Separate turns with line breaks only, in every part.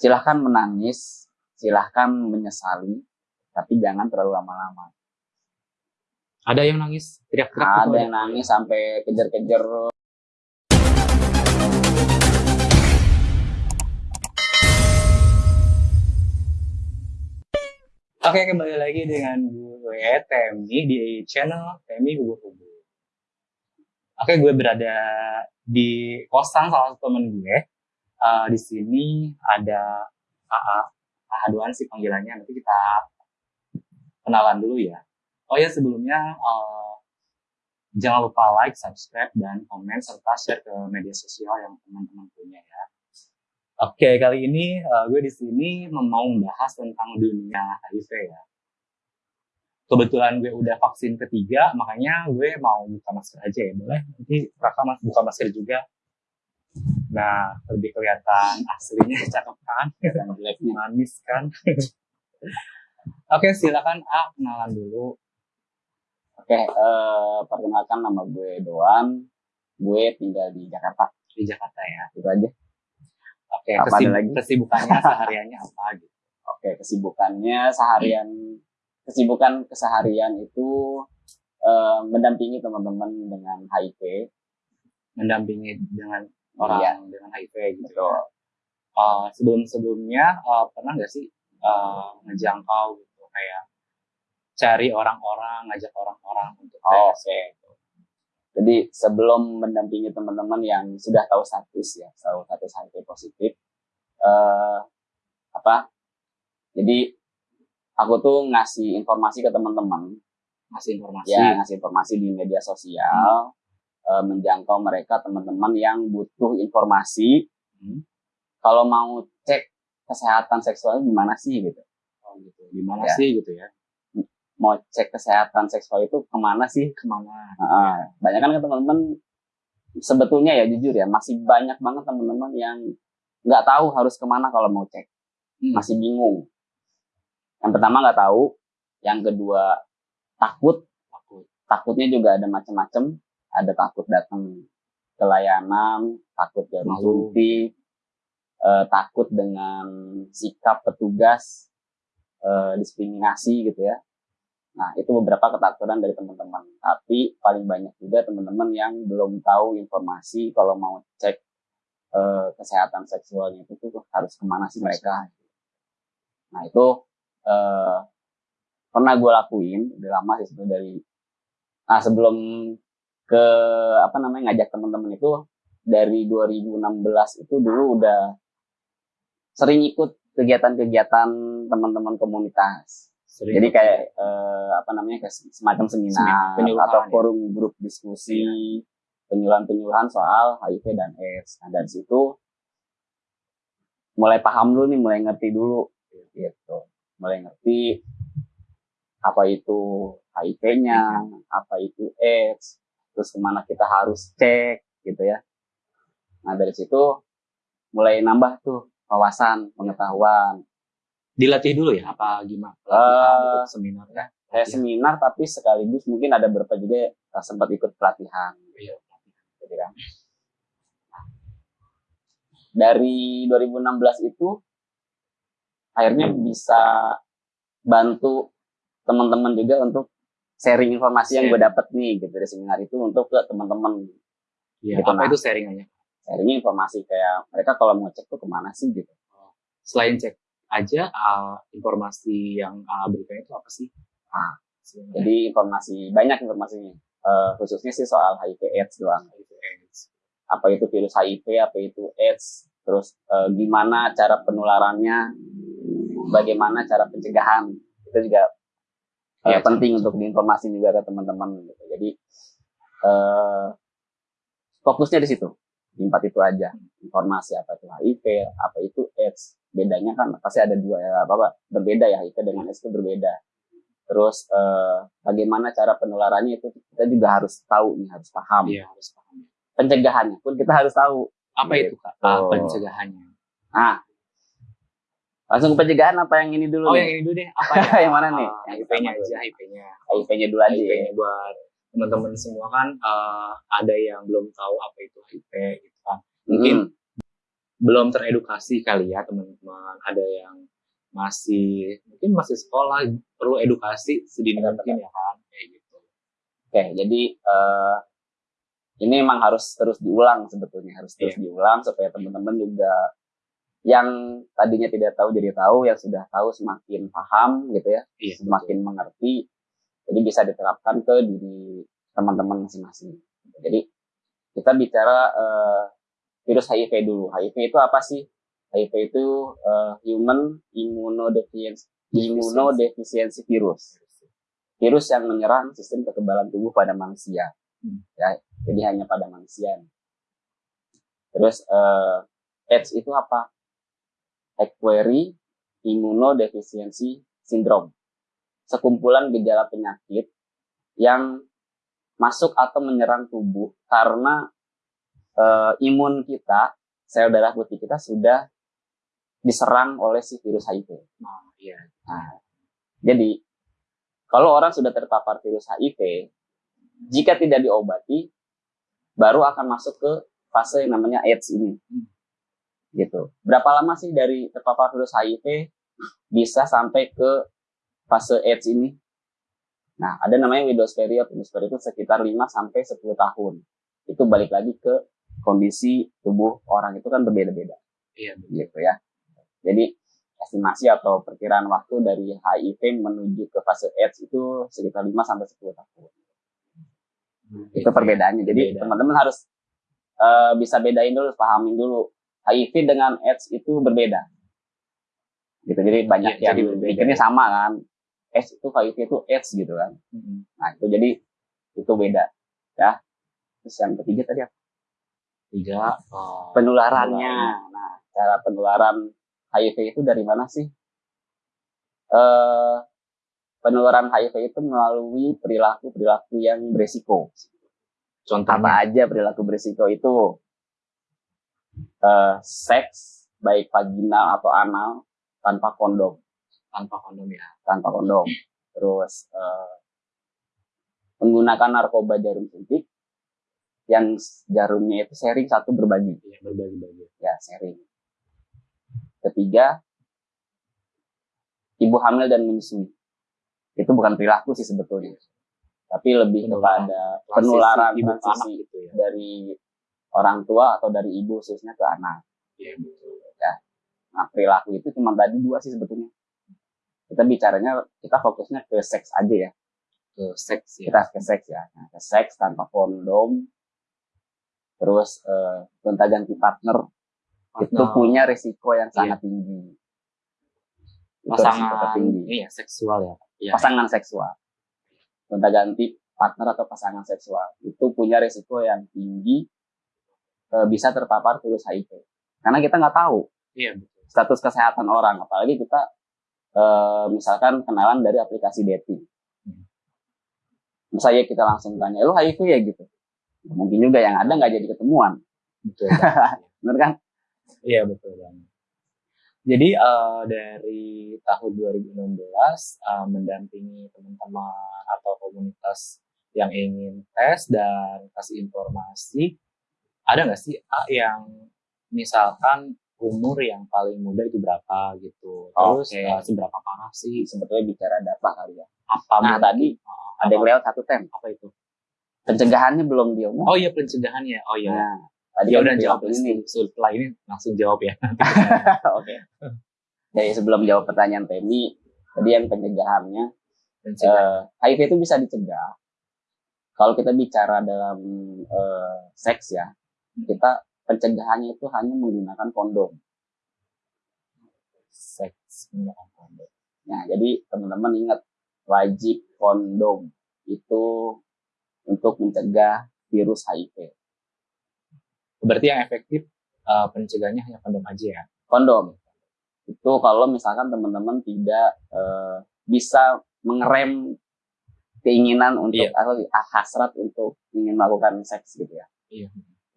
silahkan menangis, silahkan menyesali, tapi jangan terlalu lama-lama.
Ada yang nangis teriak-teriak gitu
Ada yang nangis sampai kejar-kejar
Oke, kembali lagi dengan gue Temi di channel Temi Hubur-Hubur. Oke, gue berada di kosan salah satu temen gue. Eh, di sini ada AA, AA Duan sih panggilannya. Nanti kita kenalan dulu ya. Oh ya, sebelumnya eh, jangan lupa like, subscribe, dan komen serta share ke media sosial yang teman-teman punya ya. Oke, kali ini eh, gue di sini mau membahas tentang dunia HIV ya. Kebetulan gue udah vaksin ketiga, makanya gue mau buka masker aja ya. Boleh? Nanti Raka buka masker juga. Nah, lebih kelihatan aslinya cakep kan? Manis kan? Oke, silakan A, kenalan dulu.
Oke, eh, perkenalkan nama gue Doan. Gue tinggal di Jakarta.
Di Jakarta ya.
Itu aja.
Oke,
Apa
kesib-
lagi?
kesibukannya sehariannya apa gitu?
Oke, kesibukannya seharian, kesibukan keseharian itu eh, mendampingi teman-teman dengan HIV.
Mendampingi dengan orang
Iya.
dengan HIV gitu.
Betul.
uh, sebelum-sebelumnya uh, pernah nggak sih uh, ngejangkau gitu kayak cari orang-orang, ngajak orang-orang untuk
Oh,
tes
oke. Jadi sebelum mendampingi teman-teman yang sudah tahu status ya, tahu status HIV positif, eh apa? Jadi aku tuh ngasih informasi ke teman-teman,
ngasih informasi.
ya ngasih informasi di media sosial, eh, menjangkau mereka teman-teman yang butuh informasi.
Hmm.
Kalau mau cek kesehatan seksualnya gimana sih gitu?
Oh, gitu. Gimana
Ya.
sih gitu ya?
Mau cek kesehatan seksual itu ke mana sih?
Ke mana?
Nah, banyak kan teman-teman sebetulnya ya jujur ya masih banyak banget teman-teman yang nggak tahu harus ke mana kalau mau cek
Hmm.
masih bingung yang pertama nggak tahu yang kedua takut
Takut.
takutnya juga ada macam-macam ada takut datang ke layanan takut suntik eh, takut dengan sikap petugas eh, diskriminasi gitu ya Nah, itu beberapa ketakutan dari teman-teman. Tapi paling banyak juga teman-teman yang belum tahu informasi kalau mau cek eh, kesehatan seksualnya itu tuh harus ke mana sih mereka. Nah, itu eh, pernah gue lakuin, udah lama sih sebelum dari Nah, sebelum ke apa namanya ngajak teman-teman itu dari 2016 itu dulu udah sering ikut kegiatan-kegiatan teman-teman komunitas.
Sering
Jadi kayak eh, apa namanya kayak semacam seminar atau
ya.
forum grup diskusi penyuluhan-penyuluhan soal HIV dan AIDS. Nah dari situ mulai paham dulu nih, mulai ngerti dulu gitu. Mulai ngerti apa itu HIV-nya, apa itu AIDS, terus ke mana kita harus cek gitu ya. Nah dari situ mulai nambah tuh wawasan, pengetahuan,
dilatih dulu ya apa gimana?
Eh,
Pelatihan ikut seminar ya?
kayak
Latihan.
seminar tapi sekaligus mungkin ada beberapa juga sempat ikut pelatihan
Iya.
gitu kan. Dari 2016 itu akhirnya bisa bantu teman-teman juga untuk sharing informasi yang gue
Sharing.
dapet nih gitu dari seminar itu untuk ke teman-teman
Iya,
Gitu,
apa
nah.
itu sharingannya?
sharing informasi kayak mereka kalau mau cek tuh ke mana sih gitu
Selain cek aja uh, informasi yang uh, berikan itu apa sih?
Ah,
Sebenarnya.
jadi informasi banyak informasinya Eh, khususnya sih soal HIV AIDS doang
itu AIDS.
apa itu virus HIV, apa itu AIDS, terus eh, gimana cara penularannya, bagaimana cara pencegahan, itu juga
Iya,
penting untuk diinformasi juga ke teman-teman. Gitu. Jadi eh, fokusnya di situ, di empat itu aja, informasi apa itu HIV, apa itu AIDS, bedanya kan pasti ada dua ya, apa, apa berbeda ya HIV dengan AIDS itu berbeda. Terus eh, bagaimana cara penularannya itu kita juga harus tahu nih, harus paham
Iya, harus paham.
pencegahannya pun kita harus tahu.
Apa itu Kak?
Gitu.
Uh, pencegahannya.
Nah, langsung ke pencegahan apa yang ini dulu
Oh,
nih?
yang ini dulu deh. Apa ya?
Yang mana nih?
Uh,
Yang pertama
aja, HIV-nya.
HIV-nya dulu aja. ya.
HIV-nya buat teman-teman semua kan uh, ada yang belum tahu apa itu HIV gitu kan. Mungkin
Hmm.
belum teredukasi kali ya teman-teman ada yang masih mungkin masih sekolah perlu edukasi sedini mungkin ya kan kayak gitu
oke jadi uh, ini memang harus terus diulang sebetulnya harus terus yeah. diulang supaya teman-teman juga yang tadinya tidak tahu jadi tahu yang sudah tahu semakin paham gitu ya yeah, semakin betul. mengerti jadi bisa diterapkan ke diri teman-teman masing-masing jadi kita bicara uh, virus HIV dulu. HIV itu apa sih? HIV itu uh, Human Immunodeficiency, Immunodeficiency Virus. Virus yang menyerang sistem kekebalan tubuh pada manusia. Hmm. Ya, jadi hanya pada manusia. Terus uh, AIDS itu apa? Acquired Immunodeficiency Syndrome. Sekumpulan gejala penyakit yang masuk atau menyerang tubuh karena uh, imun kita, sel darah putih kita sudah diserang oleh si virus HIV.
Nah, iya.
Nah, jadi kalau orang sudah terpapar virus HIV, jika tidak diobati, baru akan masuk ke fase yang namanya AIDS ini. Hmm. Gitu. Berapa lama sih dari terpapar virus HIV bisa sampai ke fase AIDS ini? Nah, ada namanya widow's period. Widow's period itu sekitar 5 sampai 10 tahun. Itu balik lagi ke kondisi tubuh orang itu kan berbeda-beda.
Iya,
gitu ya. Jadi estimasi atau perkiraan waktu dari HIV menuju ke fase AIDS itu sekitar 5 sampai 10 tahun. Hmm, itu perbedaannya. Jadi teman-teman harus uh, bisa bedain dulu, pahamin dulu. HIV dengan AIDS itu berbeda. Gitu. Jadi banyak ya, yang pikirnya sama kan. AIDS itu HIV itu AIDS gitu kan. Hmm. Nah, itu jadi itu beda. Ya. Terus yang ketiga tadi apa?
Tiga,
oh, penularannya. Nah, cara penularan HIV itu dari mana sih? Uh, penularan HIV itu melalui perilaku-perilaku yang beresiko. Contoh apa aja perilaku beresiko itu? Uh, seks, baik vaginal atau anal, tanpa kondom.
Tanpa kondom ya?
Tanpa kondom. Terus, uh, menggunakan narkoba jarum suntik, yang jarumnya itu sharing satu berbagi.
Ya, berbagi-bagi.
Ya, sharing. Ketiga, ibu hamil dan menyusui. Itu bukan perilaku sih sebetulnya. Tapi lebih penularan. kepada penularan ibu anak gitu ya. dari orang tua atau dari ibu khususnya ke anak.
Iya, betul.
Ya. Nah, perilaku itu cuma tadi dua sih sebetulnya. Kita bicaranya, kita fokusnya ke seks aja ya.
Ke seks
ya. Kita ke seks ya. Nah, ke seks tanpa kondom, terus uh, gonta ganti partner, partner itu punya risiko yang iya. sangat tinggi
pasangan tinggi iya seksual ya
iya, pasangan seksual gonta ganti partner atau pasangan seksual itu punya risiko yang tinggi uh, bisa terpapar virus HIV karena kita nggak tahu
iya,
status kesehatan orang apalagi kita uh, misalkan kenalan dari aplikasi dating. Hmm. misalnya kita langsung tanya lu HIV ya? Gitu. Mungkin juga yang ada nggak jadi ketemuan.
Betul
benar kan?
Iya betul banget. Jadi uh, dari tahun 2016 uh, mendampingi teman-teman atau komunitas yang ingin tes dan kasih informasi ada nggak sih A yang misalkan umur yang paling muda itu berapa gitu terus okay. uh, seberapa parah sih
sebetulnya bicara data kali ya
apa
nah tadi uh, ada yang lewat satu tem
apa itu
pencegahannya belum diomong.
Oh iya pencegahannya. Oh iya. Nah, tadi ya udah jawab ini. Setelah ini langsung jawab ya.
Oke. okay. Jadi sebelum jawab pertanyaan Temi, tadi yang pencegahannya, uh, eh, HIV itu bisa dicegah. Kalau kita bicara dalam uh, seks ya, kita pencegahannya itu hanya menggunakan kondom.
Seks menggunakan kondom.
Nah, jadi teman-teman ingat wajib kondom itu untuk mencegah virus HIV.
Berarti yang efektif uh, pencegahannya hanya kondom aja ya?
Kondom. Itu kalau misalkan teman-teman tidak uh, bisa mengerem keinginan untuk iya. atau hasrat untuk ingin melakukan seks gitu ya.
Iya.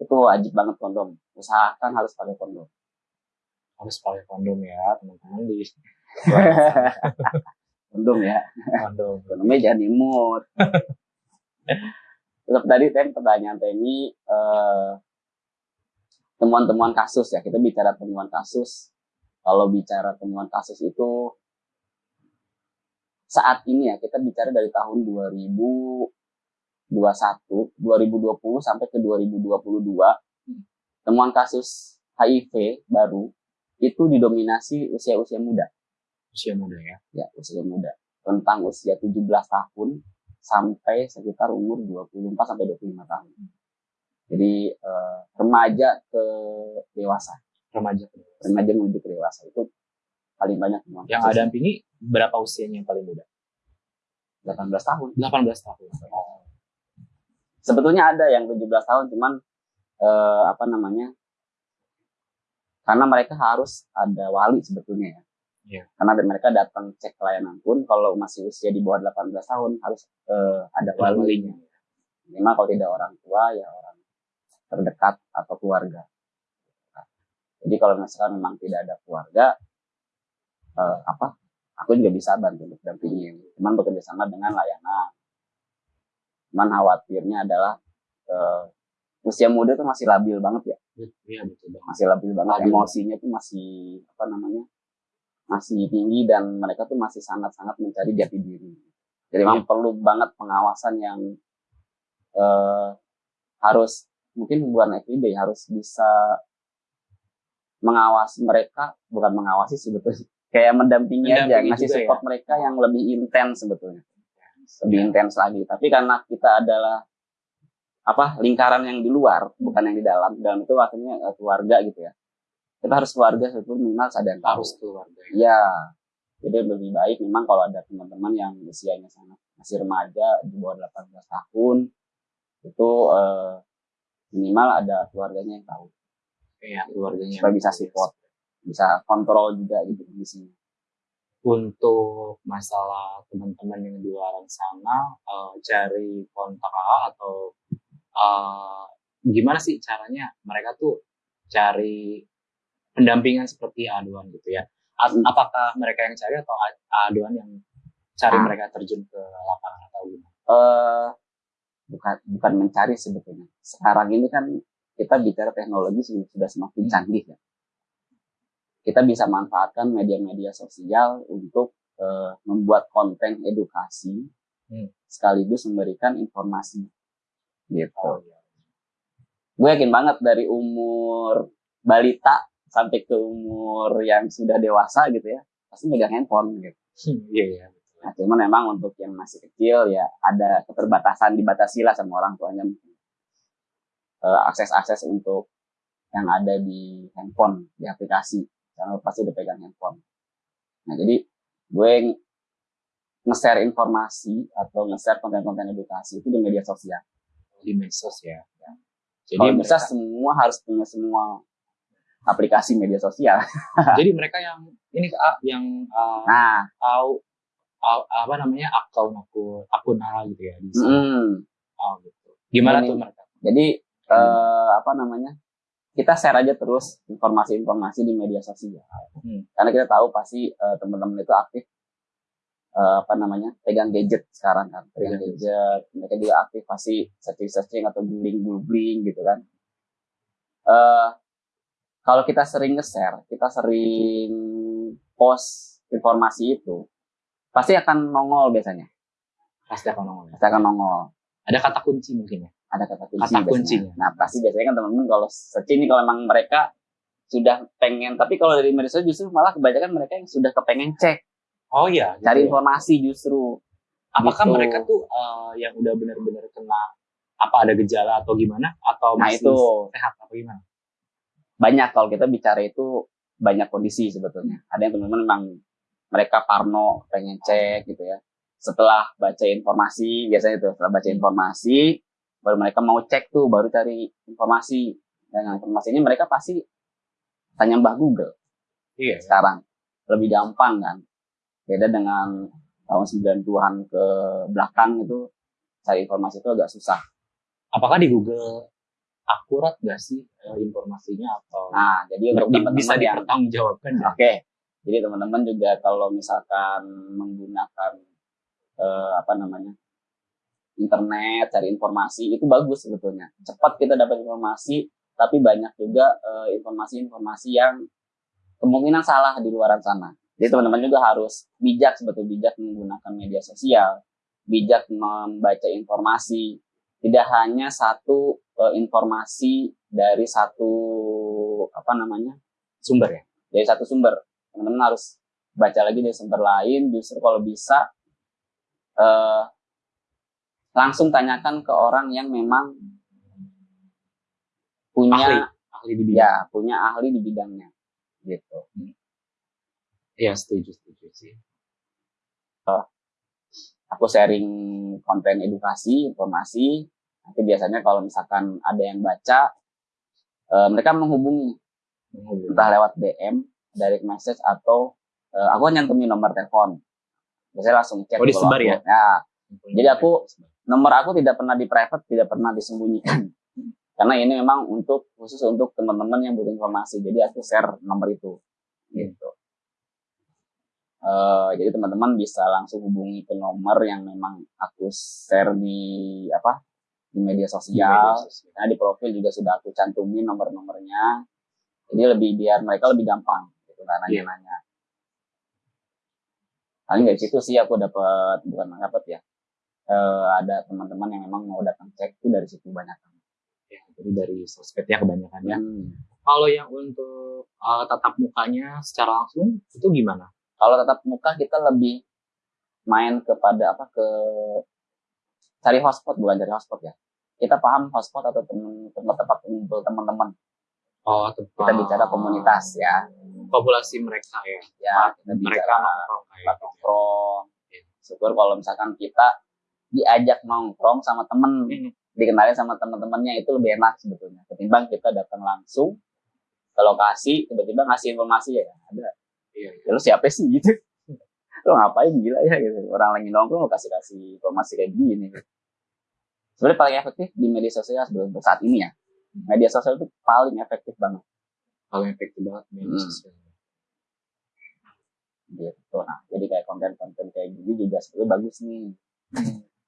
Itu wajib banget kondom. Usahakan harus pakai kondom.
Harus pakai kondom ya, teman-teman di
kondom ya.
Kondom.
Kondomnya jangan imut. Tetap tadi tem pertanyaan Temi uh, temuan-temuan kasus ya kita bicara temuan kasus kalau bicara temuan kasus itu saat ini ya kita bicara dari tahun 2021 2020 sampai ke 2022 temuan kasus HIV baru itu didominasi usia-usia muda
Usia muda ya.
ya usia muda tentang usia 17 tahun sampai sekitar umur 24 sampai 25 tahun. Jadi eh, remaja ke dewasa,
Remaja.
remaja menuju ke dewasa itu paling banyak temuan
Yang
kasus.
ada dampingi berapa usianya yang paling muda?
18 tahun.
18 tahun. Oh.
Sebetulnya ada yang 17 tahun cuman eh, apa namanya? Karena mereka harus ada wali sebetulnya ya.
Iya.
Karena mereka datang cek pelayanan pun kalau masih usia di bawah 18 tahun harus eh, ada
Ada
walinya. Minimal kalau tidak orang tua ya orang terdekat atau keluarga. Jadi kalau misalkan memang tidak ada keluarga, eh, apa? Aku juga bisa bantu untuk dampingin. Cuman bekerja sama dengan layanan. Cuman khawatirnya adalah eh, usia muda tuh masih labil banget ya,
Iya betul banget.
masih labil banget.
Labil.
Emosinya tuh masih apa namanya? Masih tinggi dan mereka tuh masih sangat-sangat mencari jati diri. Jadi memang perlu banget pengawasan yang eh, harus mungkin bukan everyday harus bisa mengawasi mereka bukan mengawasi sebetulnya kayak mendampingi, aja
Mendampingi
ngasih
juga
support mereka yang lebih intens sebetulnya lebih
Ya.
intens lagi tapi karena kita adalah apa lingkaran yang di luar bukan yang di dalam dalam itu akhirnya eh, keluarga gitu ya kita harus keluarga sebetulnya minimal sadar tahu
Harus keluarga. ya.
Iya. Jadi lebih baik memang kalau ada teman-teman yang usianya sangat masih remaja di bawah 18 tahun itu eh, minimal ada keluarganya yang tahu
Iya, keluarganya.
supaya bisa support, bisa kontrol juga gitu di sini.
Untuk masalah teman-teman yang di luar sana eh, cari kontak atau eh, gimana sih caranya mereka tuh cari pendampingan seperti aduan gitu ya? A-
Hmm.
Apakah mereka yang cari atau aduan yang cari
Ah.
mereka terjun ke lapangan atau gimana?
Eh bukan bukan mencari sebetulnya. Sekarang ini kan kita bicara teknologi sudah semakin canggih ya. Kita bisa manfaatkan media-media sosial untuk eh, membuat konten edukasi
Hmm.
sekaligus memberikan informasi gitu.
Oh, iya.
gue yakin banget dari umur balita sampai ke umur yang sudah dewasa gitu ya pasti megang handphone gitu.
Iya, iya.
Nah, cuman memang untuk yang masih kecil ya ada keterbatasan dibatasi lah sama orang tuanya. Eh, akses-akses untuk yang ada di handphone di aplikasi karena pasti udah pegang handphone. Nah jadi gue ng- nge-share informasi atau nge-share konten-konten edukasi itu di media sosial.
Di medsos ya. ya. Jadi
bisa
mereka,
semua harus punya semua aplikasi media sosial.
jadi mereka yang ini yang ah,
Nah,
tahu ah, apa namanya akun akun akun ala gitu ya di
mm,
Oh, gitu. Gimana
Ini-
tuh mereka?
jadi eh, apa namanya? Kita share aja terus informasi-informasi di media sosial.
Hmm.
Karena kita tahu pasti eh, teman-teman itu aktif eh, apa namanya? pegang gadget sekarang kan. Pegang
Pegang
gadget. Mereka juga aktif pasti searching-searching atau googling-googling gitu kan. Eh kalau kita sering nge-share, kita sering post informasi itu, pasti akan nongol biasanya.
Pasti akan nongol. ya.
Pasti akan nongol.
Ada kata kunci mungkin ya.
Ada kata kunci
Kata kuncinya.
Nah pasti biasanya kan teman-teman kalau searching nih kalau memang mereka sudah pengen tapi kalau dari media sosial justru malah kebanyakan mereka yang sudah kepengen cek
Oh iya. gitu
cari
ya.
informasi justru
Apakah
gitu.
mereka tuh eh, yang udah benar-benar kena apa ada gejala atau gimana atau
nah
masih
itu
sehat atau gimana?
banyak kalau kita bicara itu banyak kondisi sebetulnya ada yang teman-teman memang mereka parno pengen cek gitu ya setelah baca informasi biasanya itu setelah baca informasi baru mereka mau cek tuh baru cari informasi. Dengan informasi ini mereka pasti tanya Mbah Google.
Iya.
sekarang. Lebih gampang kan. Beda dengan tahun 90-an ke belakang itu cari informasi itu agak susah.
Apakah di Google akurat gak sih eh, informasinya atau
nah jadi untuk teman-teman
bisa dipertanggungjawabkan ya?
oke. Jadi teman-teman juga kalau misalkan menggunakan eh, apa namanya internet cari informasi itu bagus sebetulnya cepat kita dapat informasi tapi banyak juga eh, informasi-informasi yang kemungkinan salah di luaran sana. Jadi teman-teman juga harus bijak sebetulnya bijak menggunakan media sosial, bijak membaca informasi, tidak hanya satu eh, informasi dari satu apa namanya
Sumber ya.
dari satu sumber. Teman-teman harus baca lagi dari sumber lain. Justru kalau bisa eh, langsung tanyakan ke orang yang memang punya
Ahli. Ahli di bidang.
ya punya ahli di bidangnya gitu.
Iya, setuju, setuju sih.
Aku sharing konten edukasi, informasi. Nanti biasanya kalau misalkan ada yang baca, eh, mereka menghubungi
Menghubungi.
entah lewat DM, direct message atau eh, aku nyantumin nomor telepon. Biasanya langsung chat.
Oh, disebar ya?
Ya, Jadi aku- nomor aku tidak pernah di private, tidak pernah disembunyikan. Karena ini memang untuk khusus untuk teman-teman yang butuh informasi. Jadi aku share nomor itu. Gitu. Eh, jadi teman-teman bisa langsung hubungi ke nomor yang memang aku share di apa di media
Di media
sosial.
sosial.
Nah, di profil juga sudah aku cantumin nomor-nomornya. Jadi lebih biar mereka lebih gampang gitu
Iya.
nanya-nanya. Paling dari situ sih aku dapat bukan dapat ya. Eh, ada teman-teman yang memang mau datang cek itu dari situ banyak.
Ya, jadi dari sosmed ya kebanyakan ya.
Hmm.
Kalau yang untuk uh, tatap mukanya secara langsung itu gimana?
Kalau tatap muka kita lebih main kepada apa ke cari hotspot bukan cari hotspot ya. Kita paham hotspot atau temen, tempat-tempat kumpul teman-teman.
Oh,
Kita bicara komunitas ya.
populasi mereka ya.
Ya, kita
mereka
bicara
nongkrong
tempat
gitu.
nongkrong.
Iya.
Syukur kalau misalkan kita diajak nongkrong sama temen,
Hmm.
dikenalin sama teman-temannya itu lebih enak sebetulnya. Ketimbang kita datang langsung ke lokasi, tiba-tiba ngasih informasi ya ada.
Iya,
Ya, lu siapa sih gitu? Lu ngapain gila ya gitu. Orang lagi nongkrong lu kasih-kasih informasi kayak gini. Sebenarnya paling efektif di media sosial sebelum untuk saat ini ya. Media sosial itu paling efektif banget
Paling efektif banget media
Hmm.
sosial.
gitu. Nah, jadi kayak konten-konten kayak gini juga sebetulnya bagus nih.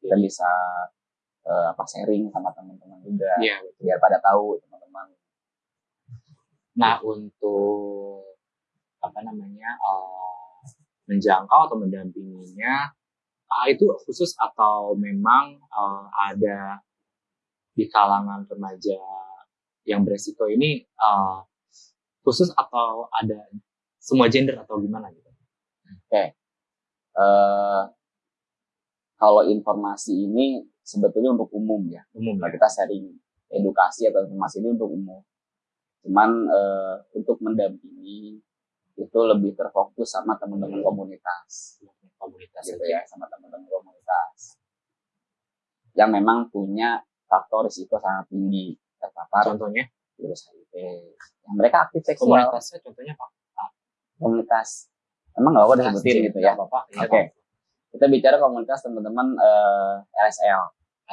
Kita bisa eh, apa sharing sama teman-teman juga.
Iya.
Biar pada tahu teman-teman.
Nah, untuk apa namanya uh, menjangkau atau mendampinginya ah, itu khusus atau memang uh, ada di kalangan remaja yang beresiko ini uh, khusus atau ada semua gender atau gimana gitu?
eh kalau informasi ini sebetulnya untuk umum ya.
Umum
Kalau
ya.
kita sharing edukasi atau informasi ini untuk umum. Cuman eh, untuk mendampingi itu lebih terfokus sama teman-teman komunitas,
komunitas
gitu ya, sama teman-teman komunitas yang memang punya faktor risiko sangat tinggi terpapar
Contohnya
virus HIV. Yang mereka aktif seksual,
komunitasnya contohnya apa?
komunitas. Emang nggak apa disebutin gitu ya?
Nggak apa-apa. Iya,
Oke. Kita bicara komunitas teman-teman eh, LSL,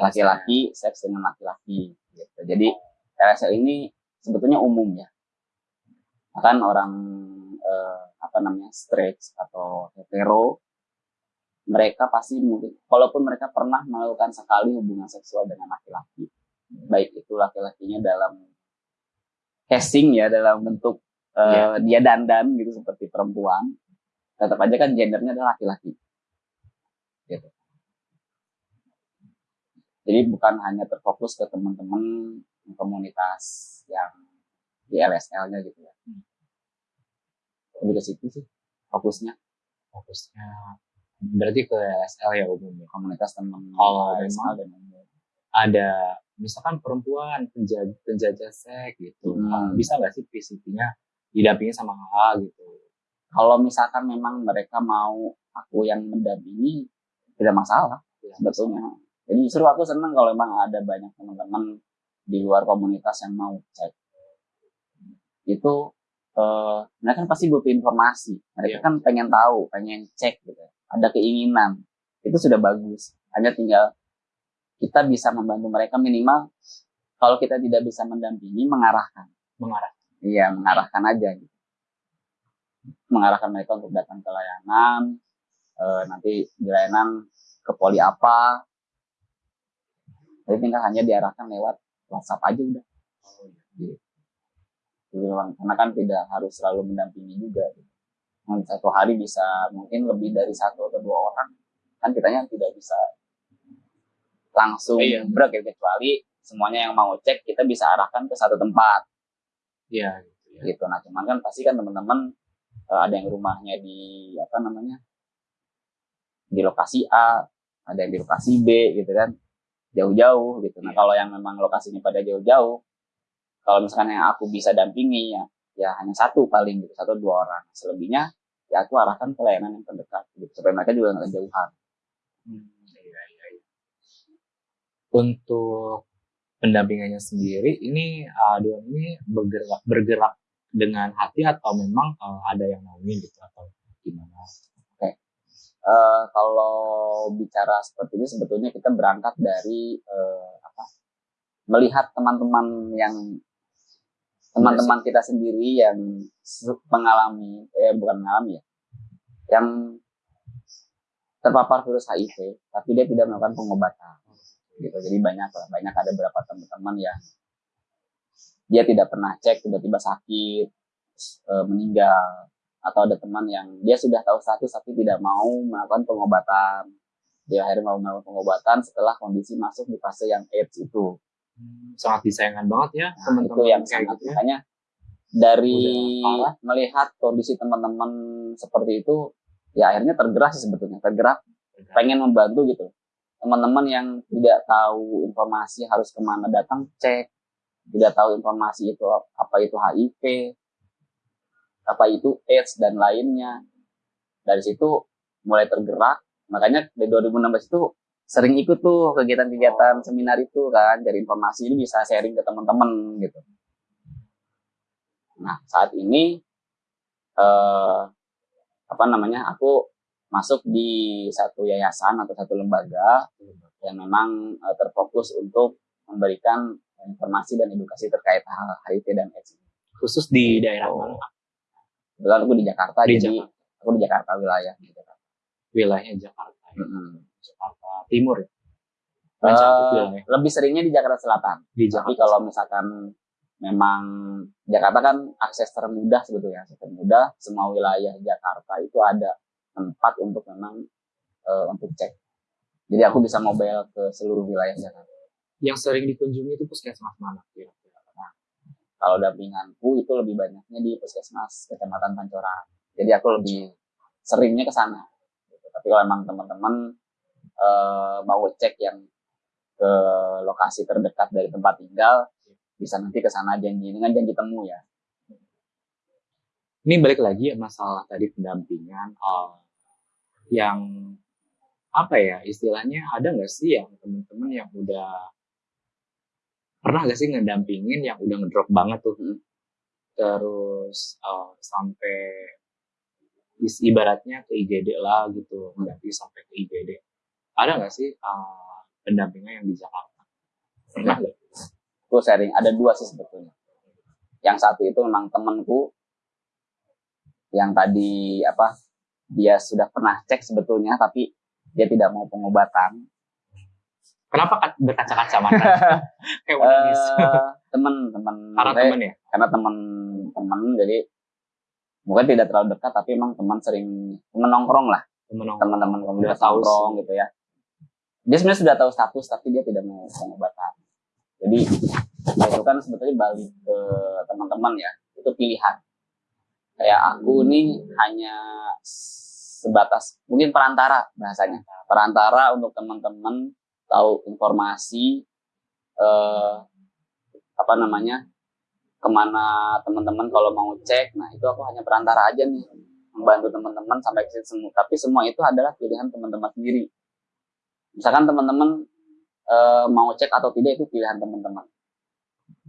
laki-laki seks dengan laki-laki. Gitu. Jadi LSL ini sebetulnya umum ya. Kan orang eh, apa namanya straight atau hetero, mereka pasti mungkin, walaupun mereka pernah melakukan sekali hubungan seksual dengan laki-laki, baik itu laki-lakinya dalam casing ya, dalam bentuk eh, dia dandan gitu seperti perempuan, tetap aja kan gendernya adalah laki-laki. Gitu. Jadi bukan hanya terfokus ke teman-teman komunitas yang di LSL-nya gitu ya. Lebih ke situ sih fokusnya
fokusnya berarti ke LSL ya umumnya.
komunitas teman
Kalau
LSL dan umum.
Ada misalkan perempuan penjajah, penjajah seks gitu.
Hmm.
Bisa nggak sih PCP-nya didampingi sama A gitu?
Kalau misalkan memang mereka mau aku yang mendampingi tidak masalah sebetulnya. Jadi justru aku senang kalau memang ada banyak teman-teman di luar komunitas yang mau cek. Itu eh, mereka kan pasti butuh informasi. Mereka
Iya.
kan pengen tahu, pengen cek gitu. Ada keinginan. Itu sudah bagus. Hanya tinggal kita bisa membantu mereka minimal kalau kita tidak bisa mendampingi mengarahkan.
Mengarah.
Iya, mengarahkan aja gitu. Mengarahkan mereka untuk datang ke layanan, eh, nanti di layanan ke poli apa. Jadi tinggal hanya diarahkan lewat WhatsApp aja udah. Gitu. karena kan tidak harus selalu mendampingi juga gitu. satu hari bisa mungkin lebih dari satu atau dua orang kan kitanya tidak bisa langsung
Iya.
brek gitu. kecuali semuanya yang mau cek kita bisa arahkan ke satu tempat
Iya. gitu ya.
gitu nah cuman kan pasti kan teman-teman eh, ada yang rumahnya di apa namanya di lokasi A ada yang di lokasi B gitu kan jauh-jauh gitu nah
Iya.
kalau yang memang lokasinya pada jauh-jauh kalau misalkan yang aku bisa dampingi ya ya hanya satu paling gitu satu dua orang selebihnya ya aku arahkan ke layanan yang terdekat gitu supaya mereka juga nggak kejauhan
Hmm, iya, iya, iya. Untuk pendampingannya sendiri, ini uh, Duan ini bergerak bergerak dengan hati atau memang uh, ada yang naungin gitu atau gimana?
Eh, kalau bicara seperti ini sebetulnya kita berangkat dari eh, apa melihat teman-teman yang teman-teman kita sendiri yang mengalami eh bukan mengalami ya yang terpapar virus HIV tapi dia tidak melakukan pengobatan. Gitu jadi banyak lah banyak ada beberapa teman-teman yang dia tidak pernah cek tiba-tiba sakit eh, meninggal atau ada teman yang dia sudah tahu status tapi tidak mau melakukan pengobatan. Dia akhirnya mau melakukan pengobatan setelah kondisi masuk di fase yang AIDS itu.
Hmm, sangat disayangkan banget ya
Nah,
teman-teman
itu yang
kayak
sangat
gitu ya.
makanya dari melihat kondisi teman-teman seperti itu ya akhirnya tergerak sih sebetulnya tergerak pengen membantu gitu. Teman-teman yang tidak tahu informasi harus ke mana datang cek. Tidak tahu informasi itu apa itu HIV apa itu AIDS dan lainnya dari situ mulai tergerak makanya dari 2016 itu sering ikut tuh kegiatan-kegiatan seminar itu kan cari informasi ini bisa sharing ke teman-teman gitu nah saat ini eh, apa namanya aku masuk di satu yayasan atau satu lembaga yang memang eh, terfokus untuk memberikan informasi dan edukasi terkait hal HIV dan AIDS.
khusus di daerah
Oh.
mana?
Kebetulan aku di Jakarta,
Di
jadi
Jakarta.
aku di Jakarta wilayah di Jakarta.
Wilayahnya Jakarta. ya.
Mm-mm.
Jakarta Timur ya. Wilayah
lebih seringnya di Jakarta Selatan.
di
Tapi
Jakarta.
kalau misalkan memang Jakarta kan akses termudah sebetulnya, akses termudah semua wilayah Jakarta itu ada tempat untuk memang eh, untuk cek. Jadi aku bisa mobile ke seluruh wilayah Jakarta.
yang sering dikunjungi itu puskesmas mana kira-kira?
Kalau dampinganku itu lebih banyaknya di puskesmas kecamatan Pancoran. Jadi aku lebih seringnya ke sana. Gitu. Tapi kalau emang teman-teman eh, mau cek yang ke lokasi terdekat dari tempat tinggal, bisa nanti ke sana janji dengan janji temu ya.
Ini balik lagi ya masalah tadi pendampingan eh, yang apa ya istilahnya ada nggak sih yang teman-teman yang udah pernah gak sih ngedampingin yang udah ngedrop banget tuh
Hmm.
terus eh, sampai is- ibaratnya ke IGD lah gitu mendampingi sampai ke IGD ada nggak sih eh, pendampingan yang di Jakarta pernah nggak?
Aku sharing, ada dua sih sebetulnya. Yang satu itu memang temanku yang tadi apa dia sudah pernah cek sebetulnya tapi dia tidak mau pengobatan
Kenapa ka- berkaca-kaca mata? Kayak mau nangis.
Eh, temen
Karena temen ya?
karena temen jadi mungkin tidak terlalu dekat tapi emang teman sering temen nongkrong lah. Teman-teman komunitas nongkrong gitu ya. Dia sebenarnya sudah tahu status tapi dia tidak mau pengobatan jadi itu kan sebetulnya balik ke teman-teman ya. Itu pilihan. Kayak aku nih hanya sebatas mungkin perantara bahasanya. Perantara untuk teman-teman tahu informasi eh, apa namanya ke mana teman-teman kalau mau cek. Nah itu aku hanya perantara aja nih membantu teman-teman sampai ke situ. Semua tapi semua itu adalah pilihan teman-teman sendiri. Misalkan teman-teman eh, mau cek atau tidak itu pilihan teman-teman.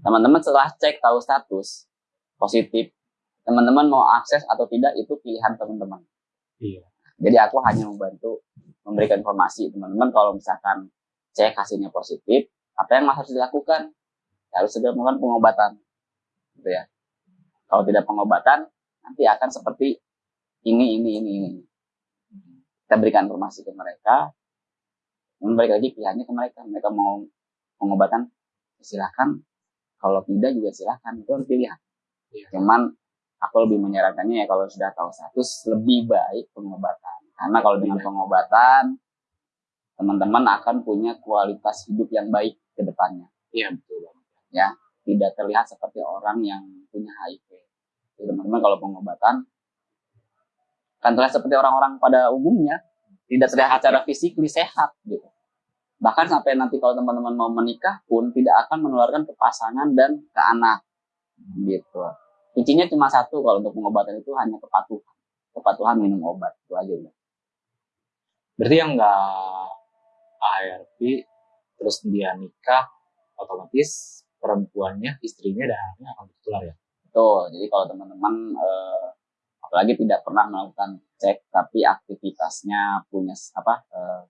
Teman-teman setelah cek tahu status positif teman-teman mau akses atau tidak itu pilihan teman-teman.
Iya.
jadi aku hanya membantu memberikan informasi teman-teman kalau misalkan cek hasilnya positif apa yang harus dilakukan? Ya, harus segera melakukan pengobatan. Gitu ya. Kalau tidak pengobatan nanti akan seperti ini ini ini ini. Kita berikan informasi ke mereka. Balik lagi pilihannya ke mereka. Mereka mau pengobatan silahkan. Kalau tidak juga silahkan. Itu harus pilihan
Iya.
Cuman aku lebih menyarankannya ya kalau sudah tahu status lebih baik pengobatan. Karena kalau dengan pengobatan teman-teman akan punya kualitas hidup yang baik ke depannya.
Iya betul banget.
Tidak terlihat seperti orang yang punya HIV. Jadi teman-teman kalau pengobatan kan terlihat seperti orang-orang pada umumnya, tidak terlihat secara fisik sehat gitu. Bahkan sampai nanti kalau teman-teman mau menikah pun tidak akan menularkan ke pasangan dan ke anak gitu. Kuncinya cuma satu kalau untuk pengobatan itu hanya kepatuhan. Kepatuhan minum obat itu aja udah.
Berarti yang nggak ARV terus dia nikah otomatis perempuannya istrinya dan anaknya akan tertular ya.
Betul. Jadi kalau teman-teman eh, apalagi tidak pernah melakukan cek tapi aktivitasnya punya apa eh,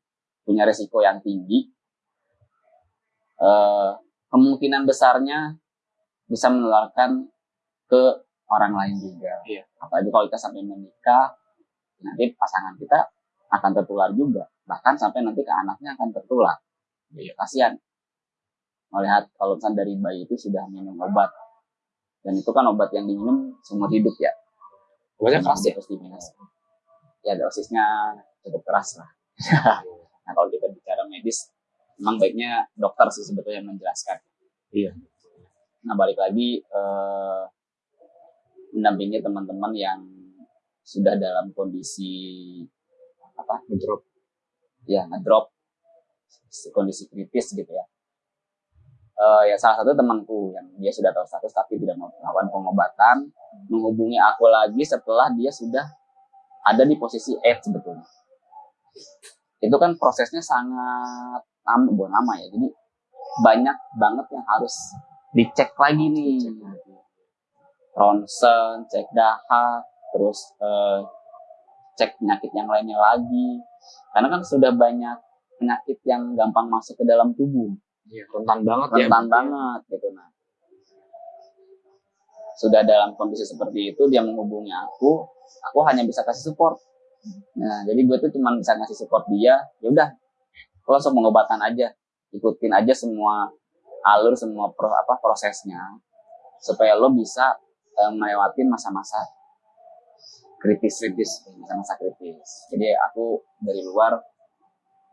punya resiko yang tinggi, eh, kemungkinan besarnya bisa menularkan ke orang lain juga.
Iya.
Apalagi kalau kita sampai menikah, nanti pasangan kita akan tertular juga. Bahkan sampai nanti ke anaknya akan tertular.
Iya.
Kasihan. Melihat kalau misalnya dari bayi itu sudah minum obat. Dan itu kan obat yang diminum seumur hidup ya.
Obatnya keras ya.
Diminum. Ya dosisnya cukup keras lah. Nah kalau kita bicara medis, memang baiknya dokter sih sebetulnya yang menjelaskan.
Iya.
Nah balik lagi eh, mendampingi teman-teman yang sudah dalam kondisi apa
Ngedrop.
ya ngedrop kondisi kritis gitu ya. Eh, ya salah satu temanku yang dia sudah tahu status tapi tidak mau melakukan pengobatan menghubungi aku lagi setelah dia sudah ada di posisi AIDS sebetulnya. Itu kan prosesnya sangat lama, bukan lama ya. Jadi banyak banget yang harus dicek lagi nih. Ronsen, cek dahak, terus eh, cek penyakit yang lainnya lagi. Karena kan sudah banyak penyakit yang gampang masuk ke dalam tubuh
Iya. Rentan banget ya.
rentan banget gitu nah sudah dalam kondisi seperti itu dia menghubungi aku aku hanya bisa kasih support nah jadi gue tuh cuma bisa ngasih support dia ya udah langsung pengobatan aja ikutin aja semua alur semua pro, apa prosesnya supaya lo bisa eh, melewati masa-masa kritis kritis masa-masa kritis jadi aku dari luar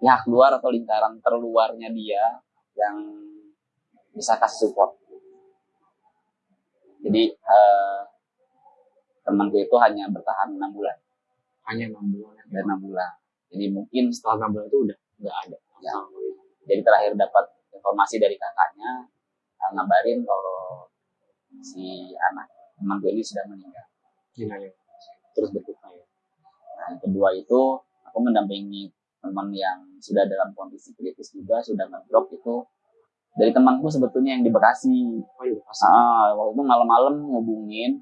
pihak luar atau lingkaran terluarnya dia yang bisa kasih support. Jadi eh, temanku itu hanya bertahan enam bulan
Hanya enam bulan.
dan enam bulan. Jadi mungkin
Setelah enam bulan itu udah nggak ada.
Ya. jadi terakhir dapat informasi dari kakaknya eh, ngabarin kalau si anak temanku ini sudah meninggal.
Gila ya. Terus berduka ya.
Nah, yang kedua itu aku mendampingi teman yang sudah dalam kondisi kritis juga sudah ngedrop itu dari temanku sebetulnya yang di Bekasi.
Oh iya.
Ah, waktu itu malam-malam ngubungin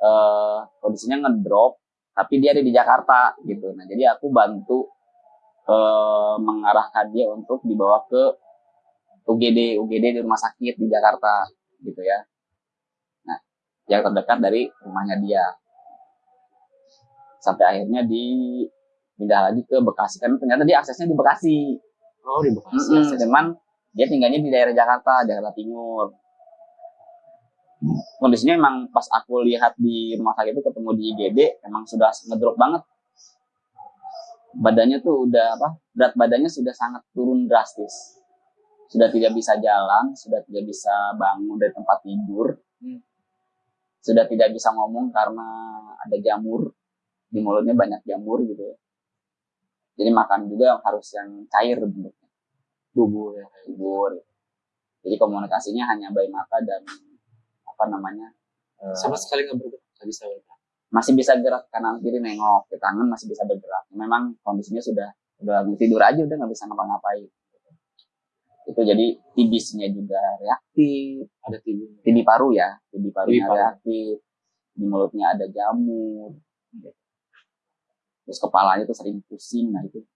eh kondisinya ngedrop tapi dia ada di Jakarta gitu. Nah, jadi aku bantu eh mengarahkan dia untuk dibawa ke UGD UGD di rumah sakit di Jakarta gitu ya. Nah, yang terdekat dari rumahnya dia. Sampai akhirnya di pindah lagi ke Bekasi kan ternyata dia aksesnya di Bekasi.
Oh di Bekasi.
Mm-mm,
akses.
cuman dia tinggalnya di daerah Jakarta, Jakarta Timur. Kondisinya emang pas aku lihat di rumah sakit itu ketemu di IGD, emang sudah ngedrop banget. Badannya tuh udah apa? Berat badannya sudah sangat turun drastis. Sudah tidak bisa jalan, sudah tidak bisa bangun dari tempat tidur.
Hmm.
Sudah tidak bisa ngomong karena ada jamur di mulutnya banyak jamur gitu ya. Jadi makan juga harus yang cair bentuknya
Bubur ya.
bubur. Jadi komunikasinya hanya by mata dan apa namanya eh,
Sama sekali nggak bergerak. Nggak bisa bergerak.
masih bisa gerak kanan kiri nengok ke tangan masih bisa bergerak. Memang kondisinya sudah udah tidur aja udah nggak bisa ngapa-ngapain. Itu jadi tibisnya juga reaktif,
Ada tidur.
TB paru ya, TB parunya
paru.
reaktif, di mulutnya ada jamur, gitu. Terus kepalanya tuh sering pusing, nah itu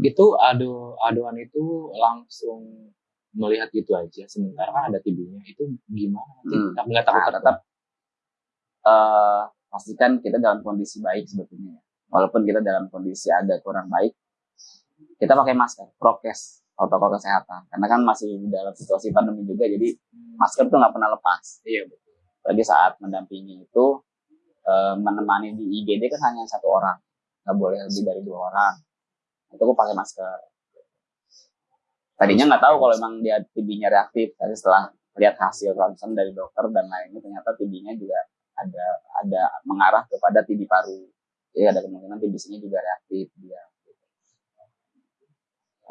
Gitu adu aduan itu langsung melihat gitu aja. Sementara kan ada tibinya. Itu gimana?
Hmm.
Tapi nggak takut
Nah, tetap eh pastikan kita dalam kondisi baik sebetulnya. ya. Walaupun kita dalam kondisi agak kurang baik, kita pakai masker, prokes, protokol kesehatan. Karena kan masih dalam situasi pandemi juga, jadi masker tuh nggak pernah lepas.
Iya betul.
lagi saat mendampingi itu eh, menemani di IGD kan hanya satu orang. Nggak boleh lebih dari dua orang. Itu aku pakai masker. Tadinya nggak tahu kalau emang dia TB-nya reaktif tapi setelah lihat hasil ronsen dari dokter dan lainnya ternyata TB-nya juga ada ada mengarah kepada TB paru. Jadi ada kemungkinan TBC-nya juga reaktif dia.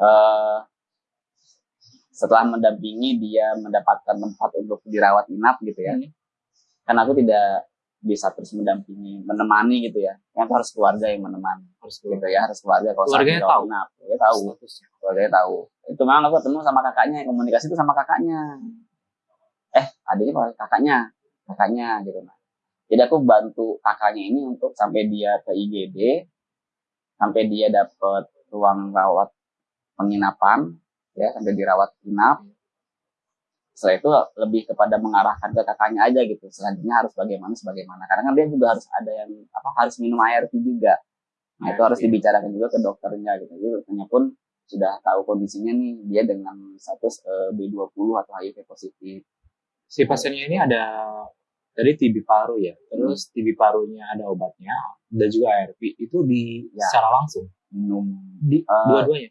Eh, setelah mendampingi dia mendapatkan tempat untuk dirawat inap gitu ya.
Hmm.
kan aku tidak bisa terus mendampingi menemani gitu ya. Kan harus keluarga yang menemani.
Harus
gitu ya harus keluarga. Kalau
Keluarganya tahu?
inap ya tahu. Keluarganya tahu. Itu memang aku ketemu sama kakaknya komunikasi itu sama kakaknya. Eh adiknya kakaknya? Kakaknya gitu nah jadi aku bantu kakaknya ini untuk sampai dia ke IGD sampai dia dapat ruang rawat penginapan ya sampai dirawat inap setelah itu lebih kepada mengarahkan ke kakaknya aja gitu. Selanjutnya harus bagaimana sebagaimana. Karena kan dia juga harus ada yang apa harus minum ARV juga. Nah itu
ARV,
harus
ya.
dibicarakan juga ke dokternya gitu. Jadi dokternya pun sudah tahu kondisinya nih dia dengan status eh, B20 atau HIV positif.
Si pasiennya ini ada tadi TB paru ya. Terus TB parunya ada obatnya dan juga ARV itu di
Ya.
secara langsung?
Minum
di
Eh,
dua-duanya?